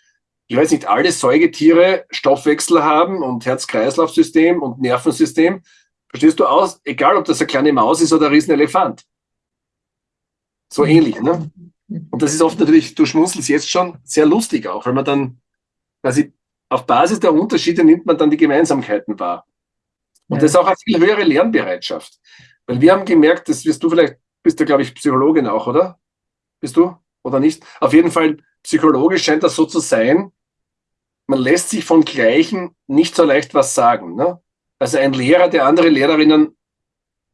ich weiß nicht, alle Säugetiere Stoffwechsel haben und Herz-Kreislauf-System und Nervensystem, verstehst du aus, egal ob das eine kleine Maus ist oder ein Riesenelefant. So mhm. ähnlich, ne? Und das ist oft natürlich, du schmunzelst jetzt schon, sehr lustig auch, weil man dann quasi auf Basis der Unterschiede nimmt man dann die Gemeinsamkeiten wahr. Und ja. das ist auch eine viel höhere Lernbereitschaft. Weil wir haben gemerkt, das wirst du vielleicht, bist du, glaube ich, Psychologin auch, oder? Bist du? Oder nicht? Auf jeden Fall, psychologisch scheint das so zu sein, man lässt sich von Gleichen nicht so leicht was sagen. Ne? Also ein Lehrer, der andere Lehrerinnen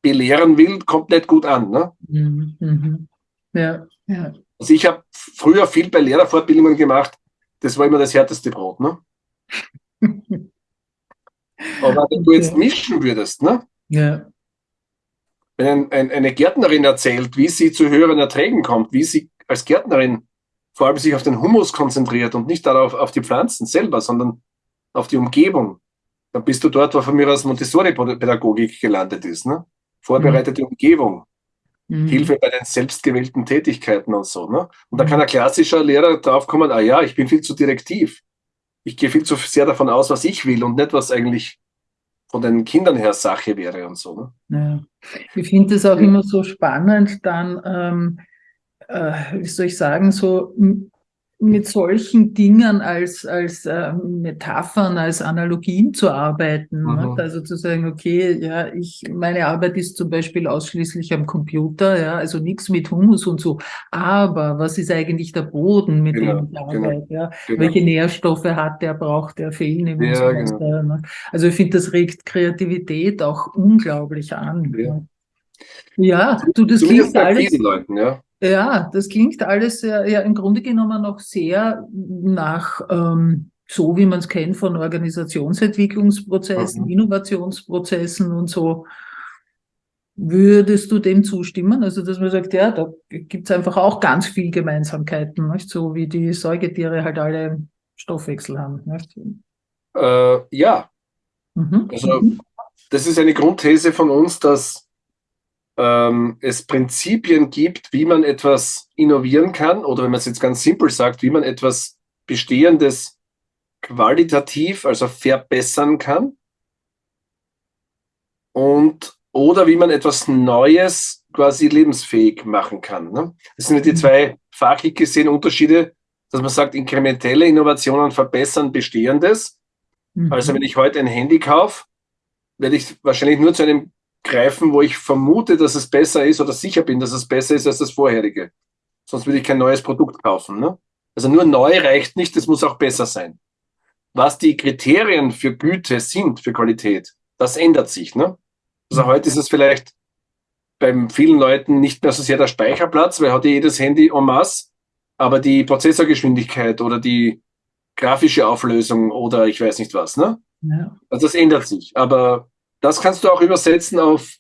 belehren will, kommt nicht gut an. Ne? Mhm. mhm. Ja, ja. Also ich habe früher viel bei Lehrerfortbildungen gemacht, das war immer das härteste Brot. Ne? Aber wenn du jetzt mischen würdest, ne? Ja. Wenn ein, ein, eine Gärtnerin erzählt, wie sie zu höheren Erträgen kommt, wie sie als Gärtnerin vor allem sich auf den Humus konzentriert und nicht darauf auf die Pflanzen selber, sondern auf die Umgebung, dann bist du dort, wo von mir aus Montessori-Pädagogik gelandet ist. Ne? Vorbereitete mhm. Umgebung, mhm. Hilfe bei den selbstgewählten Tätigkeiten und so. Ne? Und da mhm. kann ein klassischer Lehrer draufkommen, ah ja, ich bin viel zu direktiv. Ich gehe viel zu sehr davon aus, was ich will und nicht, was eigentlich von den Kindern her Sache wäre und so. Ne? Ja. Ich finde es auch immer so spannend, dann, ähm, äh, wie soll ich sagen, so mit solchen Dingen als, als äh, Metaphern, als Analogien zu arbeiten. Mhm. Also zu sagen, okay, ja, ich, meine Arbeit ist zum Beispiel ausschließlich am Computer, ja, also nichts mit Humus und so. Aber was ist eigentlich der Boden, mit genau, dem ich arbeite? Genau, ja? Genau. Welche Nährstoffe hat der, braucht der, fehlen ihm ja, und so genau. ne? Also ich finde, das regt Kreativität auch unglaublich an. Ja, ja du, das klingt alles. Leuten, ja. Ja, das klingt alles ja, ja im Grunde genommen noch sehr nach ähm, so, wie man es kennt von Organisationsentwicklungsprozessen, mhm. Innovationsprozessen und so. Würdest du dem zustimmen? Also, dass man sagt, ja, da gibt es einfach auch ganz viel Gemeinsamkeiten, nicht? so wie die Säugetiere halt alle Stoffwechsel haben. Nicht? Äh, ja. Mhm. Also, das ist eine Grundthese von uns, dass ähm, es Prinzipien gibt, wie man etwas innovieren kann, oder wenn man es jetzt ganz simpel sagt, wie man etwas Bestehendes qualitativ, also verbessern kann. Und oder wie man etwas Neues quasi lebensfähig machen kann. Ne? Das sind die mhm. zwei fachlich gesehen Unterschiede, dass man sagt, inkrementelle Innovationen verbessern Bestehendes. Mhm. Also wenn ich heute ein Handy kaufe, werde ich wahrscheinlich nur zu einem greifen, wo ich vermute, dass es besser ist oder sicher bin, dass es besser ist als das vorherige. Sonst würde ich kein neues Produkt kaufen. Ne? Also nur neu reicht nicht, es muss auch besser sein. Was die Kriterien für Güte sind, für Qualität, das ändert sich. Ne? Also heute ist es vielleicht bei vielen Leuten nicht mehr so sehr der Speicherplatz, weil hat ja jedes Handy en masse, aber die Prozessorgeschwindigkeit oder die grafische Auflösung oder ich weiß nicht was. Ne? Ja. Also das ändert sich. Aber das kannst du auch übersetzen auf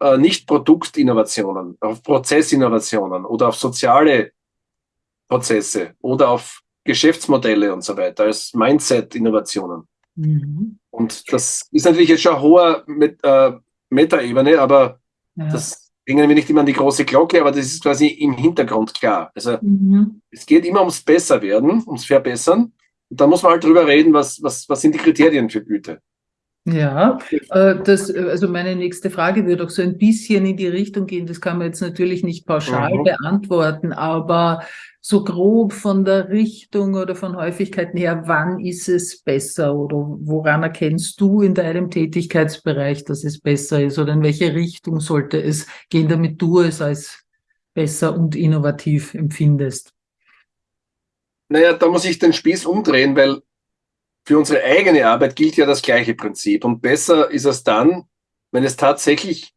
äh, Nicht-Produktinnovationen, auf Prozessinnovationen oder auf soziale Prozesse oder auf Geschäftsmodelle und so weiter, als Mindset-Innovationen. Mhm. Und das ist natürlich jetzt schon eine hohe Met äh, Meta-Ebene, aber ja. das hängen wir nicht immer an die große Glocke, aber das ist quasi im Hintergrund klar. Also mhm. es geht immer ums Besserwerden, ums Verbessern. Und da muss man halt drüber reden, was, was, was sind die Kriterien für Güte. Ja, äh, das, also meine nächste Frage würde auch so ein bisschen in die Richtung gehen. Das kann man jetzt natürlich nicht pauschal mhm. beantworten, aber so grob von der Richtung oder von Häufigkeiten her, wann ist es besser oder woran erkennst du in deinem Tätigkeitsbereich, dass es besser ist oder in welche Richtung sollte es gehen, damit du es als besser und innovativ empfindest? Naja, da muss ich den Spieß umdrehen, weil für unsere eigene Arbeit gilt ja das gleiche Prinzip. Und besser ist es dann, wenn es tatsächlich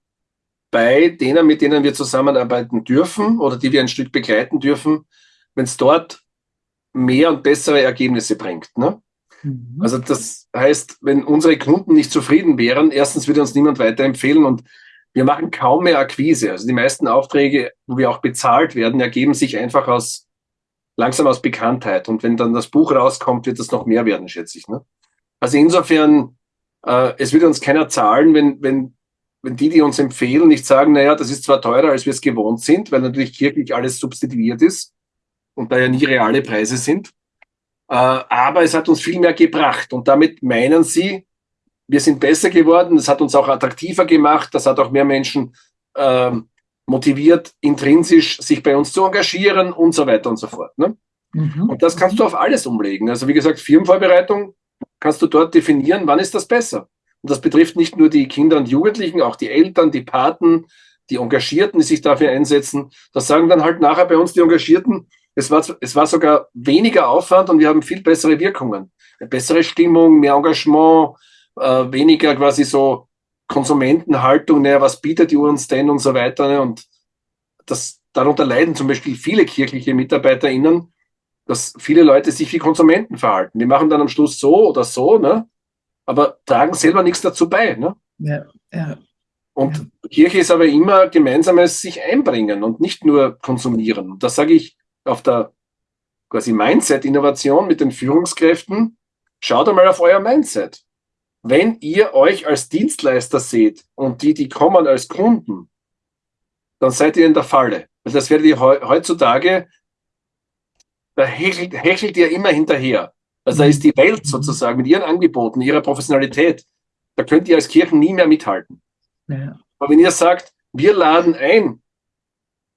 bei denen, mit denen wir zusammenarbeiten dürfen oder die wir ein Stück begleiten dürfen, wenn es dort mehr und bessere Ergebnisse bringt. Ne? Mhm. Also das heißt, wenn unsere Kunden nicht zufrieden wären, erstens würde uns niemand weiterempfehlen und wir machen kaum mehr Akquise. Also die meisten Aufträge, wo wir auch bezahlt werden, ergeben sich einfach aus langsam aus Bekanntheit. Und wenn dann das Buch rauskommt, wird das noch mehr werden, schätze ich. Ne? Also insofern, äh, es wird uns keiner zahlen, wenn, wenn, wenn die, die uns empfehlen, nicht sagen, naja, das ist zwar teurer, als wir es gewohnt sind, weil natürlich kirchlich alles substituiert ist und da ja nie reale Preise sind. Äh, aber es hat uns viel mehr gebracht. Und damit meinen sie, wir sind besser geworden, es hat uns auch attraktiver gemacht, das hat auch mehr Menschen äh, motiviert, intrinsisch sich bei uns zu engagieren und so weiter und so fort. Ne? Mhm. Und das kannst du auf alles umlegen. Also wie gesagt, Firmenvorbereitung kannst du dort definieren, wann ist das besser. Und das betrifft nicht nur die Kinder und Jugendlichen, auch die Eltern, die Paten, die Engagierten, die sich dafür einsetzen. Das sagen dann halt nachher bei uns die Engagierten, es war, es war sogar weniger Aufwand und wir haben viel bessere Wirkungen. Eine bessere Stimmung, mehr Engagement, äh, weniger quasi so Konsumentenhaltung, naja, was bietet ihr uns denn und so weiter. Ne? Und das, darunter leiden zum Beispiel viele kirchliche MitarbeiterInnen, dass viele Leute sich wie Konsumenten verhalten. Die machen dann am Schluss so oder so, ne? aber tragen selber nichts dazu bei. Ne? Ja, ja. Und ja. Kirche ist aber immer gemeinsames sich einbringen und nicht nur konsumieren. Das sage ich auf der quasi Mindset-Innovation mit den Führungskräften. Schaut einmal auf euer Mindset. Wenn ihr euch als Dienstleister seht und die, die kommen als Kunden, dann seid ihr in der Falle. Weil das werdet ihr heutzutage, da hechelt, hechelt ihr immer hinterher. Also da ist die Welt sozusagen mit ihren Angeboten, ihrer Professionalität, da könnt ihr als Kirchen nie mehr mithalten. Ja. Aber wenn ihr sagt, wir laden ein,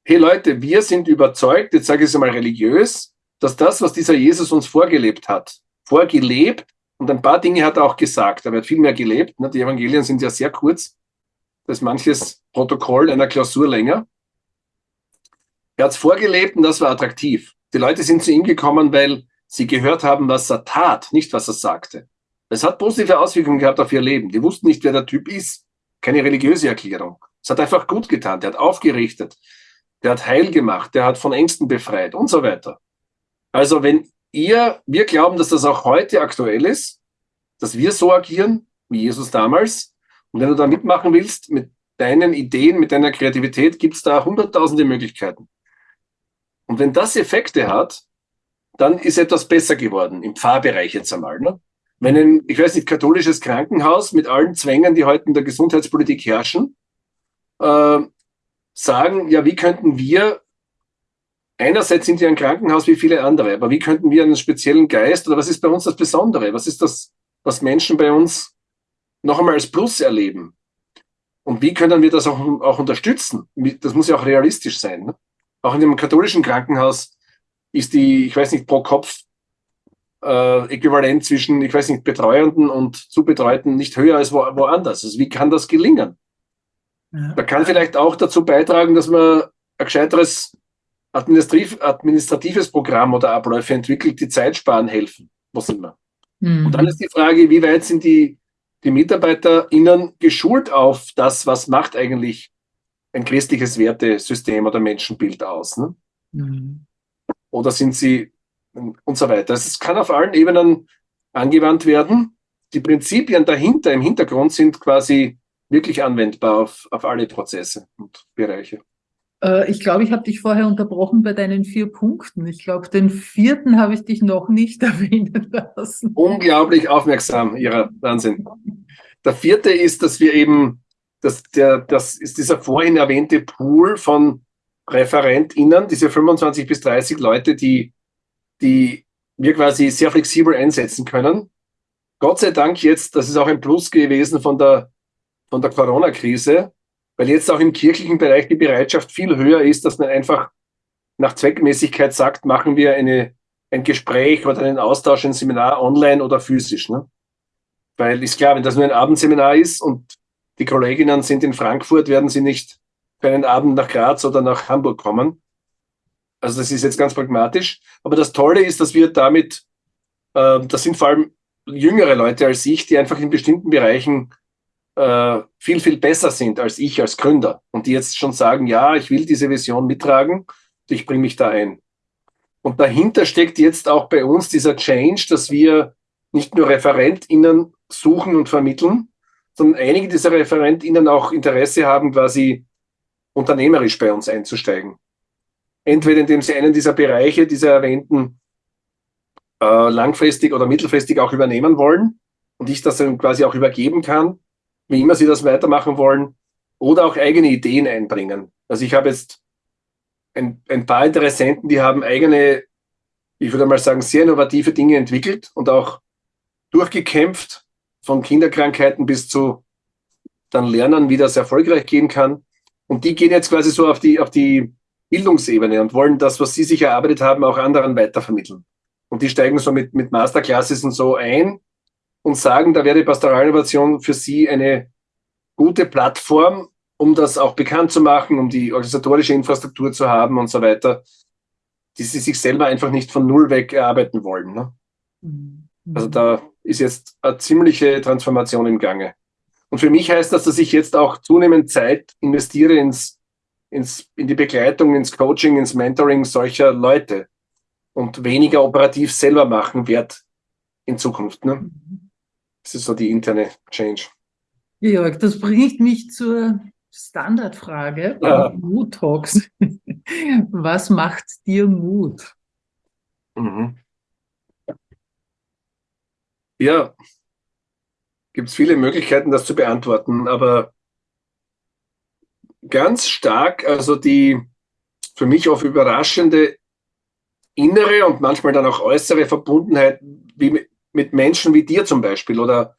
hey Leute, wir sind überzeugt, jetzt sage ich es mal religiös, dass das, was dieser Jesus uns vorgelebt hat, vorgelebt und ein paar Dinge hat er auch gesagt, aber er hat viel mehr gelebt. Ne? Die Evangelien sind ja sehr kurz. Das ist manches Protokoll einer Klausur länger. Er hat es vorgelebt und das war attraktiv. Die Leute sind zu ihm gekommen, weil sie gehört haben, was er tat, nicht was er sagte. Es hat positive Auswirkungen gehabt auf ihr Leben. Die wussten nicht, wer der Typ ist. Keine religiöse Erklärung. Es hat einfach gut getan. Der hat aufgerichtet. Der hat heil gemacht. Der hat von Ängsten befreit und so weiter. Also wenn ihr, wir glauben, dass das auch heute aktuell ist, dass wir so agieren wie Jesus damals. Und wenn du da mitmachen willst, mit deinen Ideen, mit deiner Kreativität, gibt es da hunderttausende Möglichkeiten. Und wenn das Effekte hat, dann ist etwas besser geworden, im Pfarrbereich jetzt einmal. Ne? Wenn ein, ich weiß nicht, katholisches Krankenhaus mit allen Zwängen, die heute in der Gesundheitspolitik herrschen, äh, sagen, ja, wie könnten wir einerseits sind wir ein Krankenhaus wie viele andere, aber wie könnten wir einen speziellen Geist oder was ist bei uns das Besondere? Was ist das, was Menschen bei uns noch einmal als Plus erleben? Und wie können wir das auch, auch unterstützen? Das muss ja auch realistisch sein. Ne? Auch in dem katholischen Krankenhaus ist die, ich weiß nicht, pro Kopf äh, Äquivalent zwischen, ich weiß nicht, Betreuenden und Zubetreuten nicht höher als wo, woanders. Also wie kann das gelingen? Ja. Da kann vielleicht auch dazu beitragen, dass man ein gescheiteres administrativ, administratives Programm oder Abläufe entwickelt, die Zeit sparen helfen. Sind wir? Mhm. Und dann ist die Frage, wie weit sind die, die MitarbeiterInnen geschult auf das, was macht eigentlich ein christliches Wertesystem oder Menschenbild aus? Ne? Mhm. Oder sind sie und so weiter. Es kann auf allen Ebenen angewandt werden. Die Prinzipien dahinter im Hintergrund sind quasi wirklich anwendbar auf, auf alle Prozesse und Bereiche. Äh, ich glaube, ich habe dich vorher unterbrochen bei deinen vier Punkten. Ich glaube, den vierten habe ich dich noch nicht erwähnen lassen. Unglaublich aufmerksam, Ihrer Wahnsinn. Der vierte ist, dass wir eben, dass der, das ist dieser vorhin erwähnte Pool von ReferentInnen, diese 25 bis 30 Leute, die, die wir quasi sehr flexibel einsetzen können. Gott sei Dank jetzt, das ist auch ein Plus gewesen von der, von der Corona-Krise, weil jetzt auch im kirchlichen Bereich die Bereitschaft viel höher ist, dass man einfach nach Zweckmäßigkeit sagt, machen wir eine, ein Gespräch oder einen Austausch, ein Seminar online oder physisch. Ne? Weil ist klar, wenn das nur ein Abendseminar ist und die Kolleginnen sind in Frankfurt, werden sie nicht für einen Abend nach Graz oder nach Hamburg kommen. Also das ist jetzt ganz pragmatisch. Aber das Tolle ist, dass wir damit, äh, das sind vor allem jüngere Leute als ich, die einfach in bestimmten Bereichen äh, viel, viel besser sind als ich als Gründer und die jetzt schon sagen, ja, ich will diese Vision mittragen, ich bringe mich da ein. Und dahinter steckt jetzt auch bei uns dieser Change, dass wir nicht nur ReferentInnen suchen und vermitteln, sondern einige dieser ReferentInnen auch Interesse haben, quasi unternehmerisch bei uns einzusteigen. Entweder indem sie einen dieser Bereiche, dieser erwähnten, äh, langfristig oder mittelfristig auch übernehmen wollen, und ich das dann quasi auch übergeben kann, wie immer sie das weitermachen wollen, oder auch eigene Ideen einbringen. Also ich habe jetzt ein, ein paar Interessenten, die haben eigene, ich würde mal sagen, sehr innovative Dinge entwickelt und auch durchgekämpft, von Kinderkrankheiten bis zu dann lernen, wie das erfolgreich gehen kann. Und die gehen jetzt quasi so auf die, auf die Bildungsebene und wollen das, was sie sich erarbeitet haben, auch anderen weitervermitteln. Und die steigen so mit, mit Masterclasses und so ein und sagen, da wäre Pastoralinnovation für sie eine gute Plattform, um das auch bekannt zu machen, um die organisatorische Infrastruktur zu haben und so weiter, die sie sich selber einfach nicht von Null weg erarbeiten wollen. Ne? Mhm. Also da ist jetzt eine ziemliche Transformation im Gange. Und für mich heißt das, dass ich jetzt auch zunehmend Zeit investiere ins, ins, in die Begleitung, ins Coaching, ins Mentoring solcher Leute und weniger operativ selber machen werde in Zukunft. Ne? Das ist so die interne Change. Georg, das bringt mich zur Standardfrage ja. Mood Talks. Was macht dir Mut? Mhm. Ja, gibt es viele Möglichkeiten, das zu beantworten, aber ganz stark, also die für mich oft überraschende innere und manchmal dann auch äußere Verbundenheit wie mit Menschen wie dir zum Beispiel oder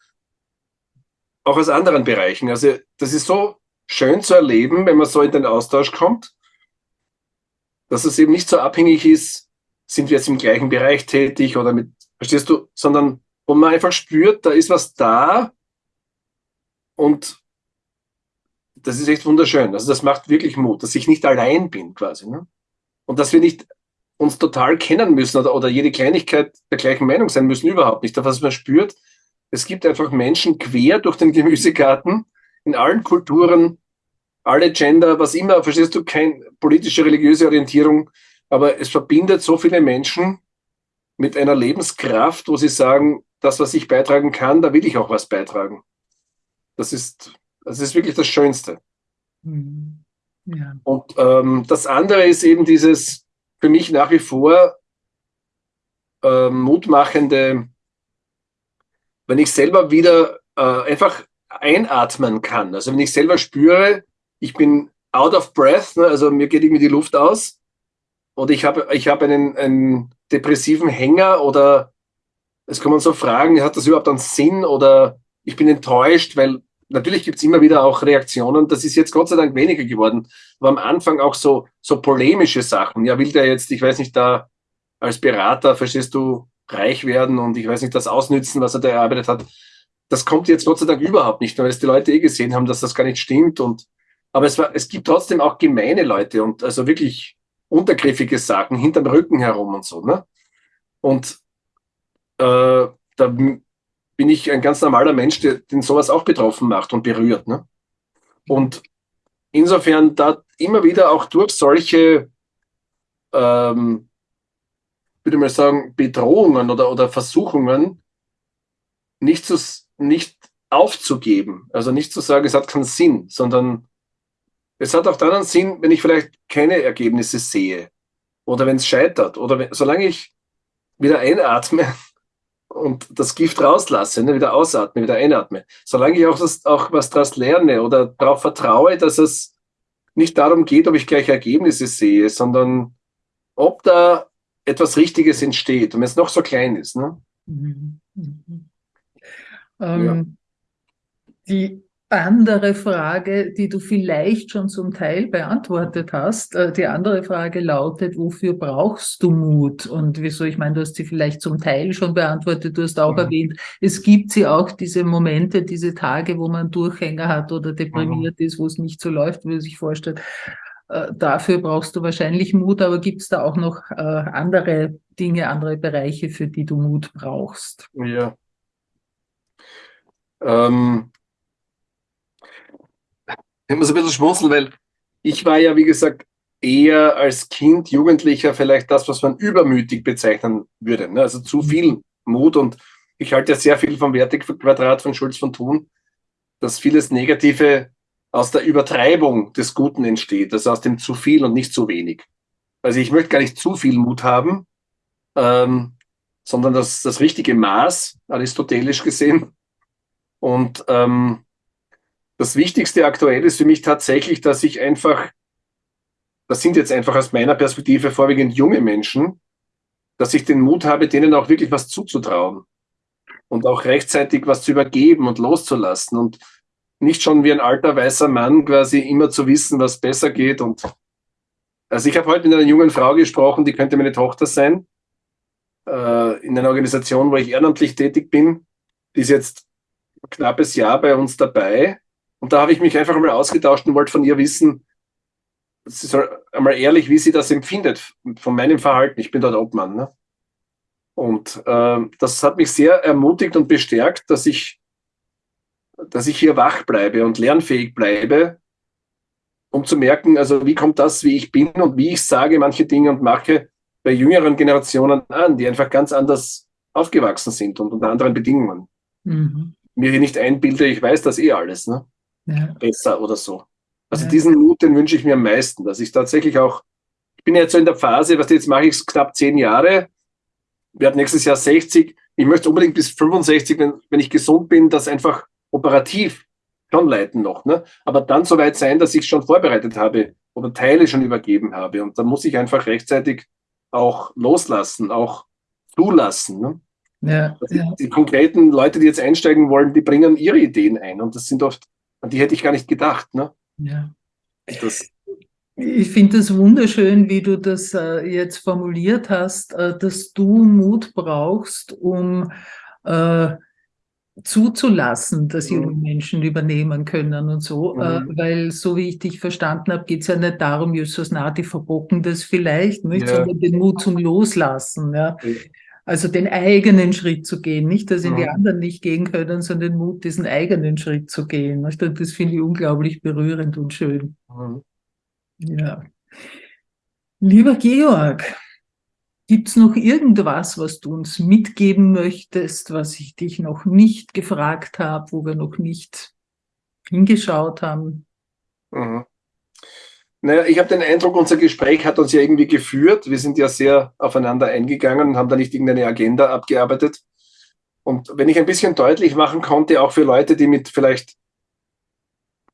auch aus anderen Bereichen. Also das ist so schön zu erleben, wenn man so in den Austausch kommt, dass es eben nicht so abhängig ist, sind wir jetzt im gleichen Bereich tätig oder mit, verstehst du, sondern wo man einfach spürt, da ist was da und das ist echt wunderschön. Also das macht wirklich Mut, dass ich nicht allein bin quasi. Ne? Und dass wir nicht uns total kennen müssen oder, oder jede Kleinigkeit der gleichen Meinung sein müssen, überhaupt nicht. Aber was man spürt, es gibt einfach Menschen quer durch den Gemüsegarten, in allen Kulturen, alle Gender, was immer, verstehst du, keine politische, religiöse Orientierung, aber es verbindet so viele Menschen mit einer Lebenskraft, wo sie sagen, das, was ich beitragen kann, da will ich auch was beitragen. Das ist, das ist wirklich das Schönste. Mhm. Ja. Und ähm, das andere ist eben dieses für mich nach wie vor ähm, mutmachende, wenn ich selber wieder äh, einfach einatmen kann. Also wenn ich selber spüre, ich bin out of breath, ne, also mir geht irgendwie die Luft aus, oder ich habe ich hab einen, einen depressiven Hänger oder es kommen so Fragen, hat das überhaupt einen Sinn oder ich bin enttäuscht, weil natürlich gibt es immer wieder auch Reaktionen, das ist jetzt Gott sei Dank weniger geworden, aber am Anfang auch so, so polemische Sachen. Ja, will der jetzt, ich weiß nicht, da als Berater, verstehst du, reich werden und ich weiß nicht, das ausnützen, was er da erarbeitet hat das kommt jetzt Gott sei Dank überhaupt nicht, weil es die Leute eh gesehen haben, dass das gar nicht stimmt. Und, aber es, war, es gibt trotzdem auch gemeine Leute und also wirklich untergriffige Sachen hinterm Rücken herum und so. Ne? Und äh, da bin ich ein ganz normaler Mensch, der, den sowas auch betroffen macht und berührt. Ne? Und insofern da immer wieder auch durch solche, ähm, würde ich mal sagen, Bedrohungen oder, oder Versuchungen nicht zu, nicht aufzugeben. Also nicht zu sagen, es hat keinen Sinn, sondern es hat auch dann einen Sinn, wenn ich vielleicht keine Ergebnisse sehe oder wenn es scheitert oder wenn, solange ich wieder einatme und das Gift rauslasse, ne, wieder ausatme, wieder einatme, solange ich auch, das, auch was daraus lerne oder darauf vertraue, dass es nicht darum geht, ob ich gleich Ergebnisse sehe, sondern ob da etwas Richtiges entsteht und wenn es noch so klein ist. Ne? Mhm. Mhm. Ähm, ja. Die andere Frage, die du vielleicht schon zum Teil beantwortet hast, äh, die andere Frage lautet, wofür brauchst du Mut? Und wieso, ich meine, du hast sie vielleicht zum Teil schon beantwortet, du hast auch mhm. erwähnt, es gibt sie auch diese Momente, diese Tage, wo man Durchhänger hat oder deprimiert mhm. ist, wo es nicht so läuft, wie man sich vorstellt. Äh, dafür brauchst du wahrscheinlich Mut, aber gibt es da auch noch äh, andere Dinge, andere Bereiche, für die du Mut brauchst? Ja, ähm, ich muss ein bisschen schmunzeln, weil ich war ja, wie gesagt, eher als Kind, Jugendlicher vielleicht das, was man übermütig bezeichnen würde. Ne? Also zu viel Mut und ich halte ja sehr viel vom Wertequadrat von Schulz von Thun, dass vieles Negative aus der Übertreibung des Guten entsteht, also aus dem zu viel und nicht zu wenig. Also ich möchte gar nicht zu viel Mut haben, ähm, sondern das, das richtige Maß, aristotelisch gesehen, Und ähm, das Wichtigste aktuell ist für mich tatsächlich, dass ich einfach, das sind jetzt einfach aus meiner Perspektive vorwiegend junge Menschen, dass ich den Mut habe, denen auch wirklich was zuzutrauen und auch rechtzeitig was zu übergeben und loszulassen und nicht schon wie ein alter weißer Mann quasi immer zu wissen, was besser geht. Und also ich habe heute mit einer jungen Frau gesprochen, die könnte meine Tochter sein, äh, in einer Organisation, wo ich ehrenamtlich tätig bin. Die ist jetzt knappes Jahr bei uns dabei. Und da habe ich mich einfach mal ausgetauscht und wollte von ihr wissen, sie soll einmal ehrlich, wie sie das empfindet von meinem Verhalten. Ich bin dort Obmann. Ne? Und äh, das hat mich sehr ermutigt und bestärkt, dass ich, dass ich hier wach bleibe und lernfähig bleibe, um zu merken, also wie kommt das, wie ich bin und wie ich sage manche Dinge und mache bei jüngeren Generationen an, die einfach ganz anders aufgewachsen sind und unter anderen Bedingungen. Mhm. Mir hier nicht einbilde, ich weiß das eh alles, ne? Ja. Besser oder so. Also ja. diesen Mut, den wünsche ich mir am meisten, dass ich tatsächlich auch, ich bin jetzt so in der Phase, was jetzt mache ich es knapp zehn Jahre, werde nächstes Jahr 60. Ich möchte unbedingt bis 65, wenn, wenn ich gesund bin, das einfach operativ schon leiten noch. Ne? Aber dann so weit sein, dass ich schon vorbereitet habe oder Teile schon übergeben habe. Und dann muss ich einfach rechtzeitig auch loslassen, auch zulassen. Ne? Ja, also ja. Die konkreten Leute, die jetzt einsteigen wollen, die bringen ihre Ideen ein. Und das sind oft, an die hätte ich gar nicht gedacht. Ne? Ja. Das, ich finde es wunderschön, wie du das äh, jetzt formuliert hast, äh, dass du Mut brauchst, um äh, zuzulassen, dass junge mhm. Menschen übernehmen können und so, äh, mhm. weil so wie ich dich verstanden habe, geht es ja nicht darum, Justus Nati verbocken das vielleicht, nicht, ja. sondern den Mut zum Loslassen. Ja. Also den eigenen Schritt zu gehen, nicht, dass ihn mhm. die anderen nicht gehen können, sondern den Mut, diesen eigenen Schritt zu gehen. Nicht? Und das finde ich unglaublich berührend und schön. Mhm. Ja. Lieber Georg, Gibt es noch irgendwas, was du uns mitgeben möchtest, was ich dich noch nicht gefragt habe, wo wir noch nicht hingeschaut haben? Mhm. Naja, ich habe den Eindruck, unser Gespräch hat uns ja irgendwie geführt. Wir sind ja sehr aufeinander eingegangen und haben da nicht irgendeine Agenda abgearbeitet. Und wenn ich ein bisschen deutlich machen konnte, auch für Leute, die mit vielleicht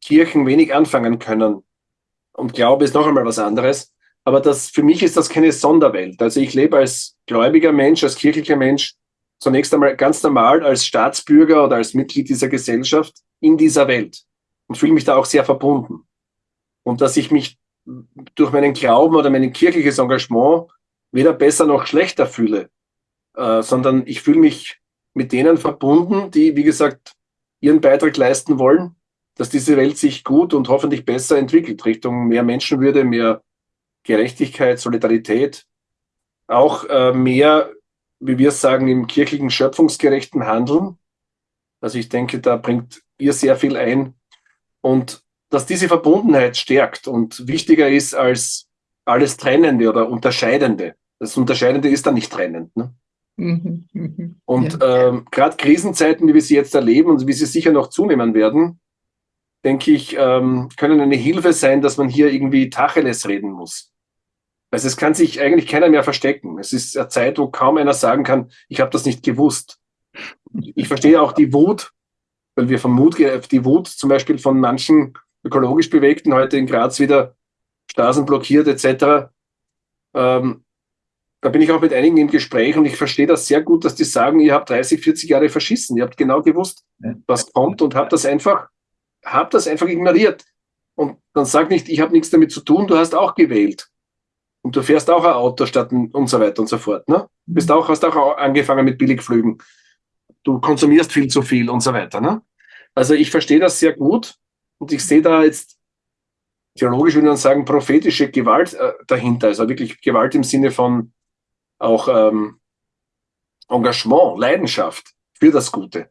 Kirchen wenig anfangen können und Glaube ist noch einmal was anderes, aber das, für mich ist das keine Sonderwelt. Also ich lebe als gläubiger Mensch, als kirchlicher Mensch zunächst einmal ganz normal als Staatsbürger oder als Mitglied dieser Gesellschaft in dieser Welt und fühle mich da auch sehr verbunden. Und dass ich mich durch meinen Glauben oder mein kirchliches Engagement weder besser noch schlechter fühle, äh, sondern ich fühle mich mit denen verbunden, die, wie gesagt, ihren Beitrag leisten wollen, dass diese Welt sich gut und hoffentlich besser entwickelt, Richtung mehr Menschenwürde, mehr Gerechtigkeit, Solidarität, auch äh, mehr, wie wir sagen, im kirchlichen schöpfungsgerechten Handeln. Also ich denke, da bringt ihr sehr viel ein. Und dass diese Verbundenheit stärkt und wichtiger ist als alles Trennende oder Unterscheidende. Das Unterscheidende ist dann nicht trennend. Ne? Mhm, mhm, und ja. ähm, gerade Krisenzeiten, wie wir sie jetzt erleben und wie sie sicher noch zunehmen werden, denke ich, ähm, können eine Hilfe sein, dass man hier irgendwie Tacheles reden muss. Also es kann sich eigentlich keiner mehr verstecken. Es ist eine Zeit, wo kaum einer sagen kann, ich habe das nicht gewusst. Ich verstehe auch die Wut, weil wir vom Mut, die Wut zum Beispiel von manchen ökologisch Bewegten heute in Graz wieder Straßen blockiert etc. Ähm, da bin ich auch mit einigen im Gespräch und ich verstehe das sehr gut, dass die sagen, ihr habt 30, 40 Jahre verschissen. Ihr habt genau gewusst, was kommt und habt das einfach, habt das einfach ignoriert. Und dann sag nicht, ich habe nichts damit zu tun, du hast auch gewählt. Und du fährst auch ein Auto statt und so weiter und so fort. Ne? Bist auch, hast auch angefangen mit Billigflügen. Du konsumierst viel zu viel und so weiter. Ne? Also ich verstehe das sehr gut und ich sehe da jetzt theologisch würde man sagen prophetische Gewalt äh, dahinter. Also wirklich Gewalt im Sinne von auch ähm, Engagement, Leidenschaft für das Gute.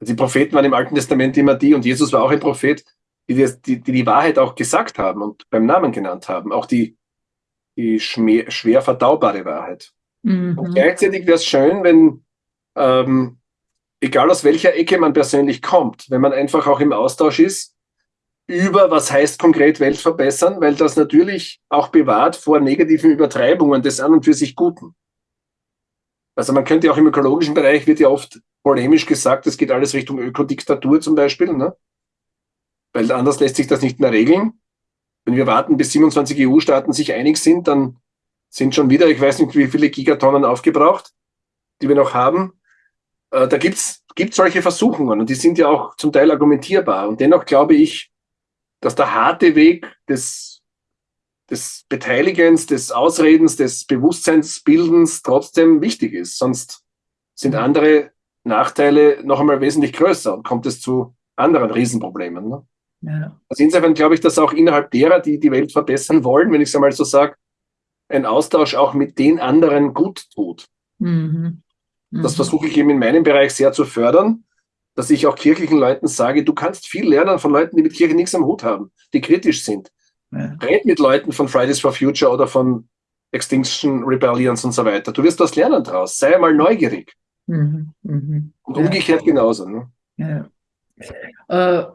Die Propheten waren im Alten Testament immer die, und Jesus war auch ein Prophet, die die, die, die Wahrheit auch gesagt haben und beim Namen genannt haben. Auch die die schwer verdaubare Wahrheit. Mhm. Und gleichzeitig wäre es schön, wenn, ähm, egal aus welcher Ecke man persönlich kommt, wenn man einfach auch im Austausch ist über, was heißt konkret Welt verbessern, weil das natürlich auch bewahrt vor negativen Übertreibungen des an und für sich Guten. Also man könnte auch im ökologischen Bereich wird ja oft polemisch gesagt, es geht alles Richtung Ökodiktatur zum Beispiel, ne? weil anders lässt sich das nicht mehr regeln. Wenn wir warten, bis 27 EU-Staaten sich einig sind, dann sind schon wieder, ich weiß nicht, wie viele Gigatonnen aufgebraucht, die wir noch haben. Äh, da gibt's gibt solche Versuchungen und die sind ja auch zum Teil argumentierbar. Und dennoch glaube ich, dass der harte Weg des, des Beteiligens, des Ausredens, des Bewusstseinsbildens trotzdem wichtig ist. Sonst sind andere Nachteile noch einmal wesentlich größer und kommt es zu anderen Riesenproblemen. Ne? Ja. Also insofern glaube ich, dass auch innerhalb derer, die die Welt verbessern wollen, wenn ich es einmal so sage, ein Austausch auch mit den anderen gut tut. Mhm. Mhm. Das versuche ich eben in meinem Bereich sehr zu fördern, dass ich auch kirchlichen Leuten sage, du kannst viel lernen von Leuten, die mit Kirche nichts am Hut haben, die kritisch sind. Ja. Red mit Leuten von Fridays for Future oder von Extinction Rebellions und so weiter. Du wirst was lernen draus. Sei einmal neugierig. Mhm. Mhm. Und umgekehrt ja. genauso. Ne? Ja. Äh,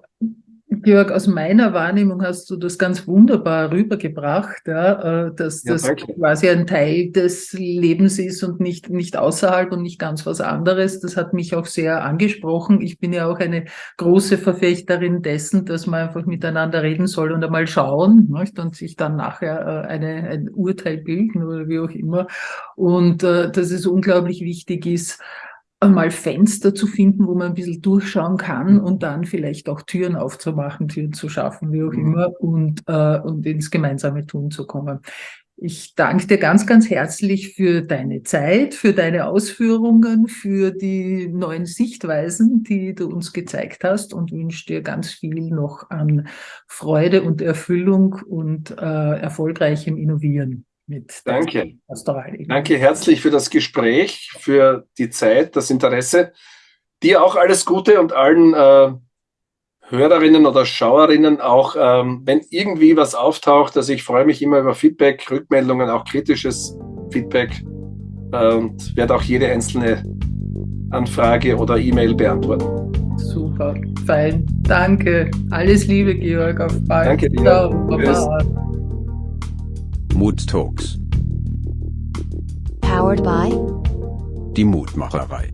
Georg, aus meiner Wahrnehmung hast du das ganz wunderbar rübergebracht, ja, äh, dass ja, das danke. quasi ein Teil des Lebens ist und nicht, nicht außerhalb und nicht ganz was anderes. Das hat mich auch sehr angesprochen. Ich bin ja auch eine große Verfechterin dessen, dass man einfach miteinander reden soll und einmal schauen nicht? und sich dann nachher äh, eine, ein Urteil bilden oder wie auch immer. Und äh, dass es unglaublich wichtig ist, einmal Fenster zu finden, wo man ein bisschen durchschauen kann mhm. und dann vielleicht auch Türen aufzumachen, Türen zu schaffen, wie auch mhm. immer, und, äh, und ins gemeinsame Tun zu kommen. Ich danke dir ganz, ganz herzlich für deine Zeit, für deine Ausführungen, für die neuen Sichtweisen, die du uns gezeigt hast und wünsche dir ganz viel noch an Freude und Erfüllung und äh, erfolgreichem Innovieren mit Danke. Danke herzlich für das Gespräch, für die Zeit, das Interesse. Dir auch alles Gute und allen äh, Hörerinnen oder Schauerinnen auch, ähm, wenn irgendwie was auftaucht, also ich freue mich immer über Feedback, Rückmeldungen, auch kritisches Feedback äh, und werde auch jede einzelne Anfrage oder E-Mail beantworten. Super, fein. Danke. Alles Liebe, Georg. Auf bald. Danke dir. Ciao, Baba. Mood Talks. Powered by die Mutmacherei.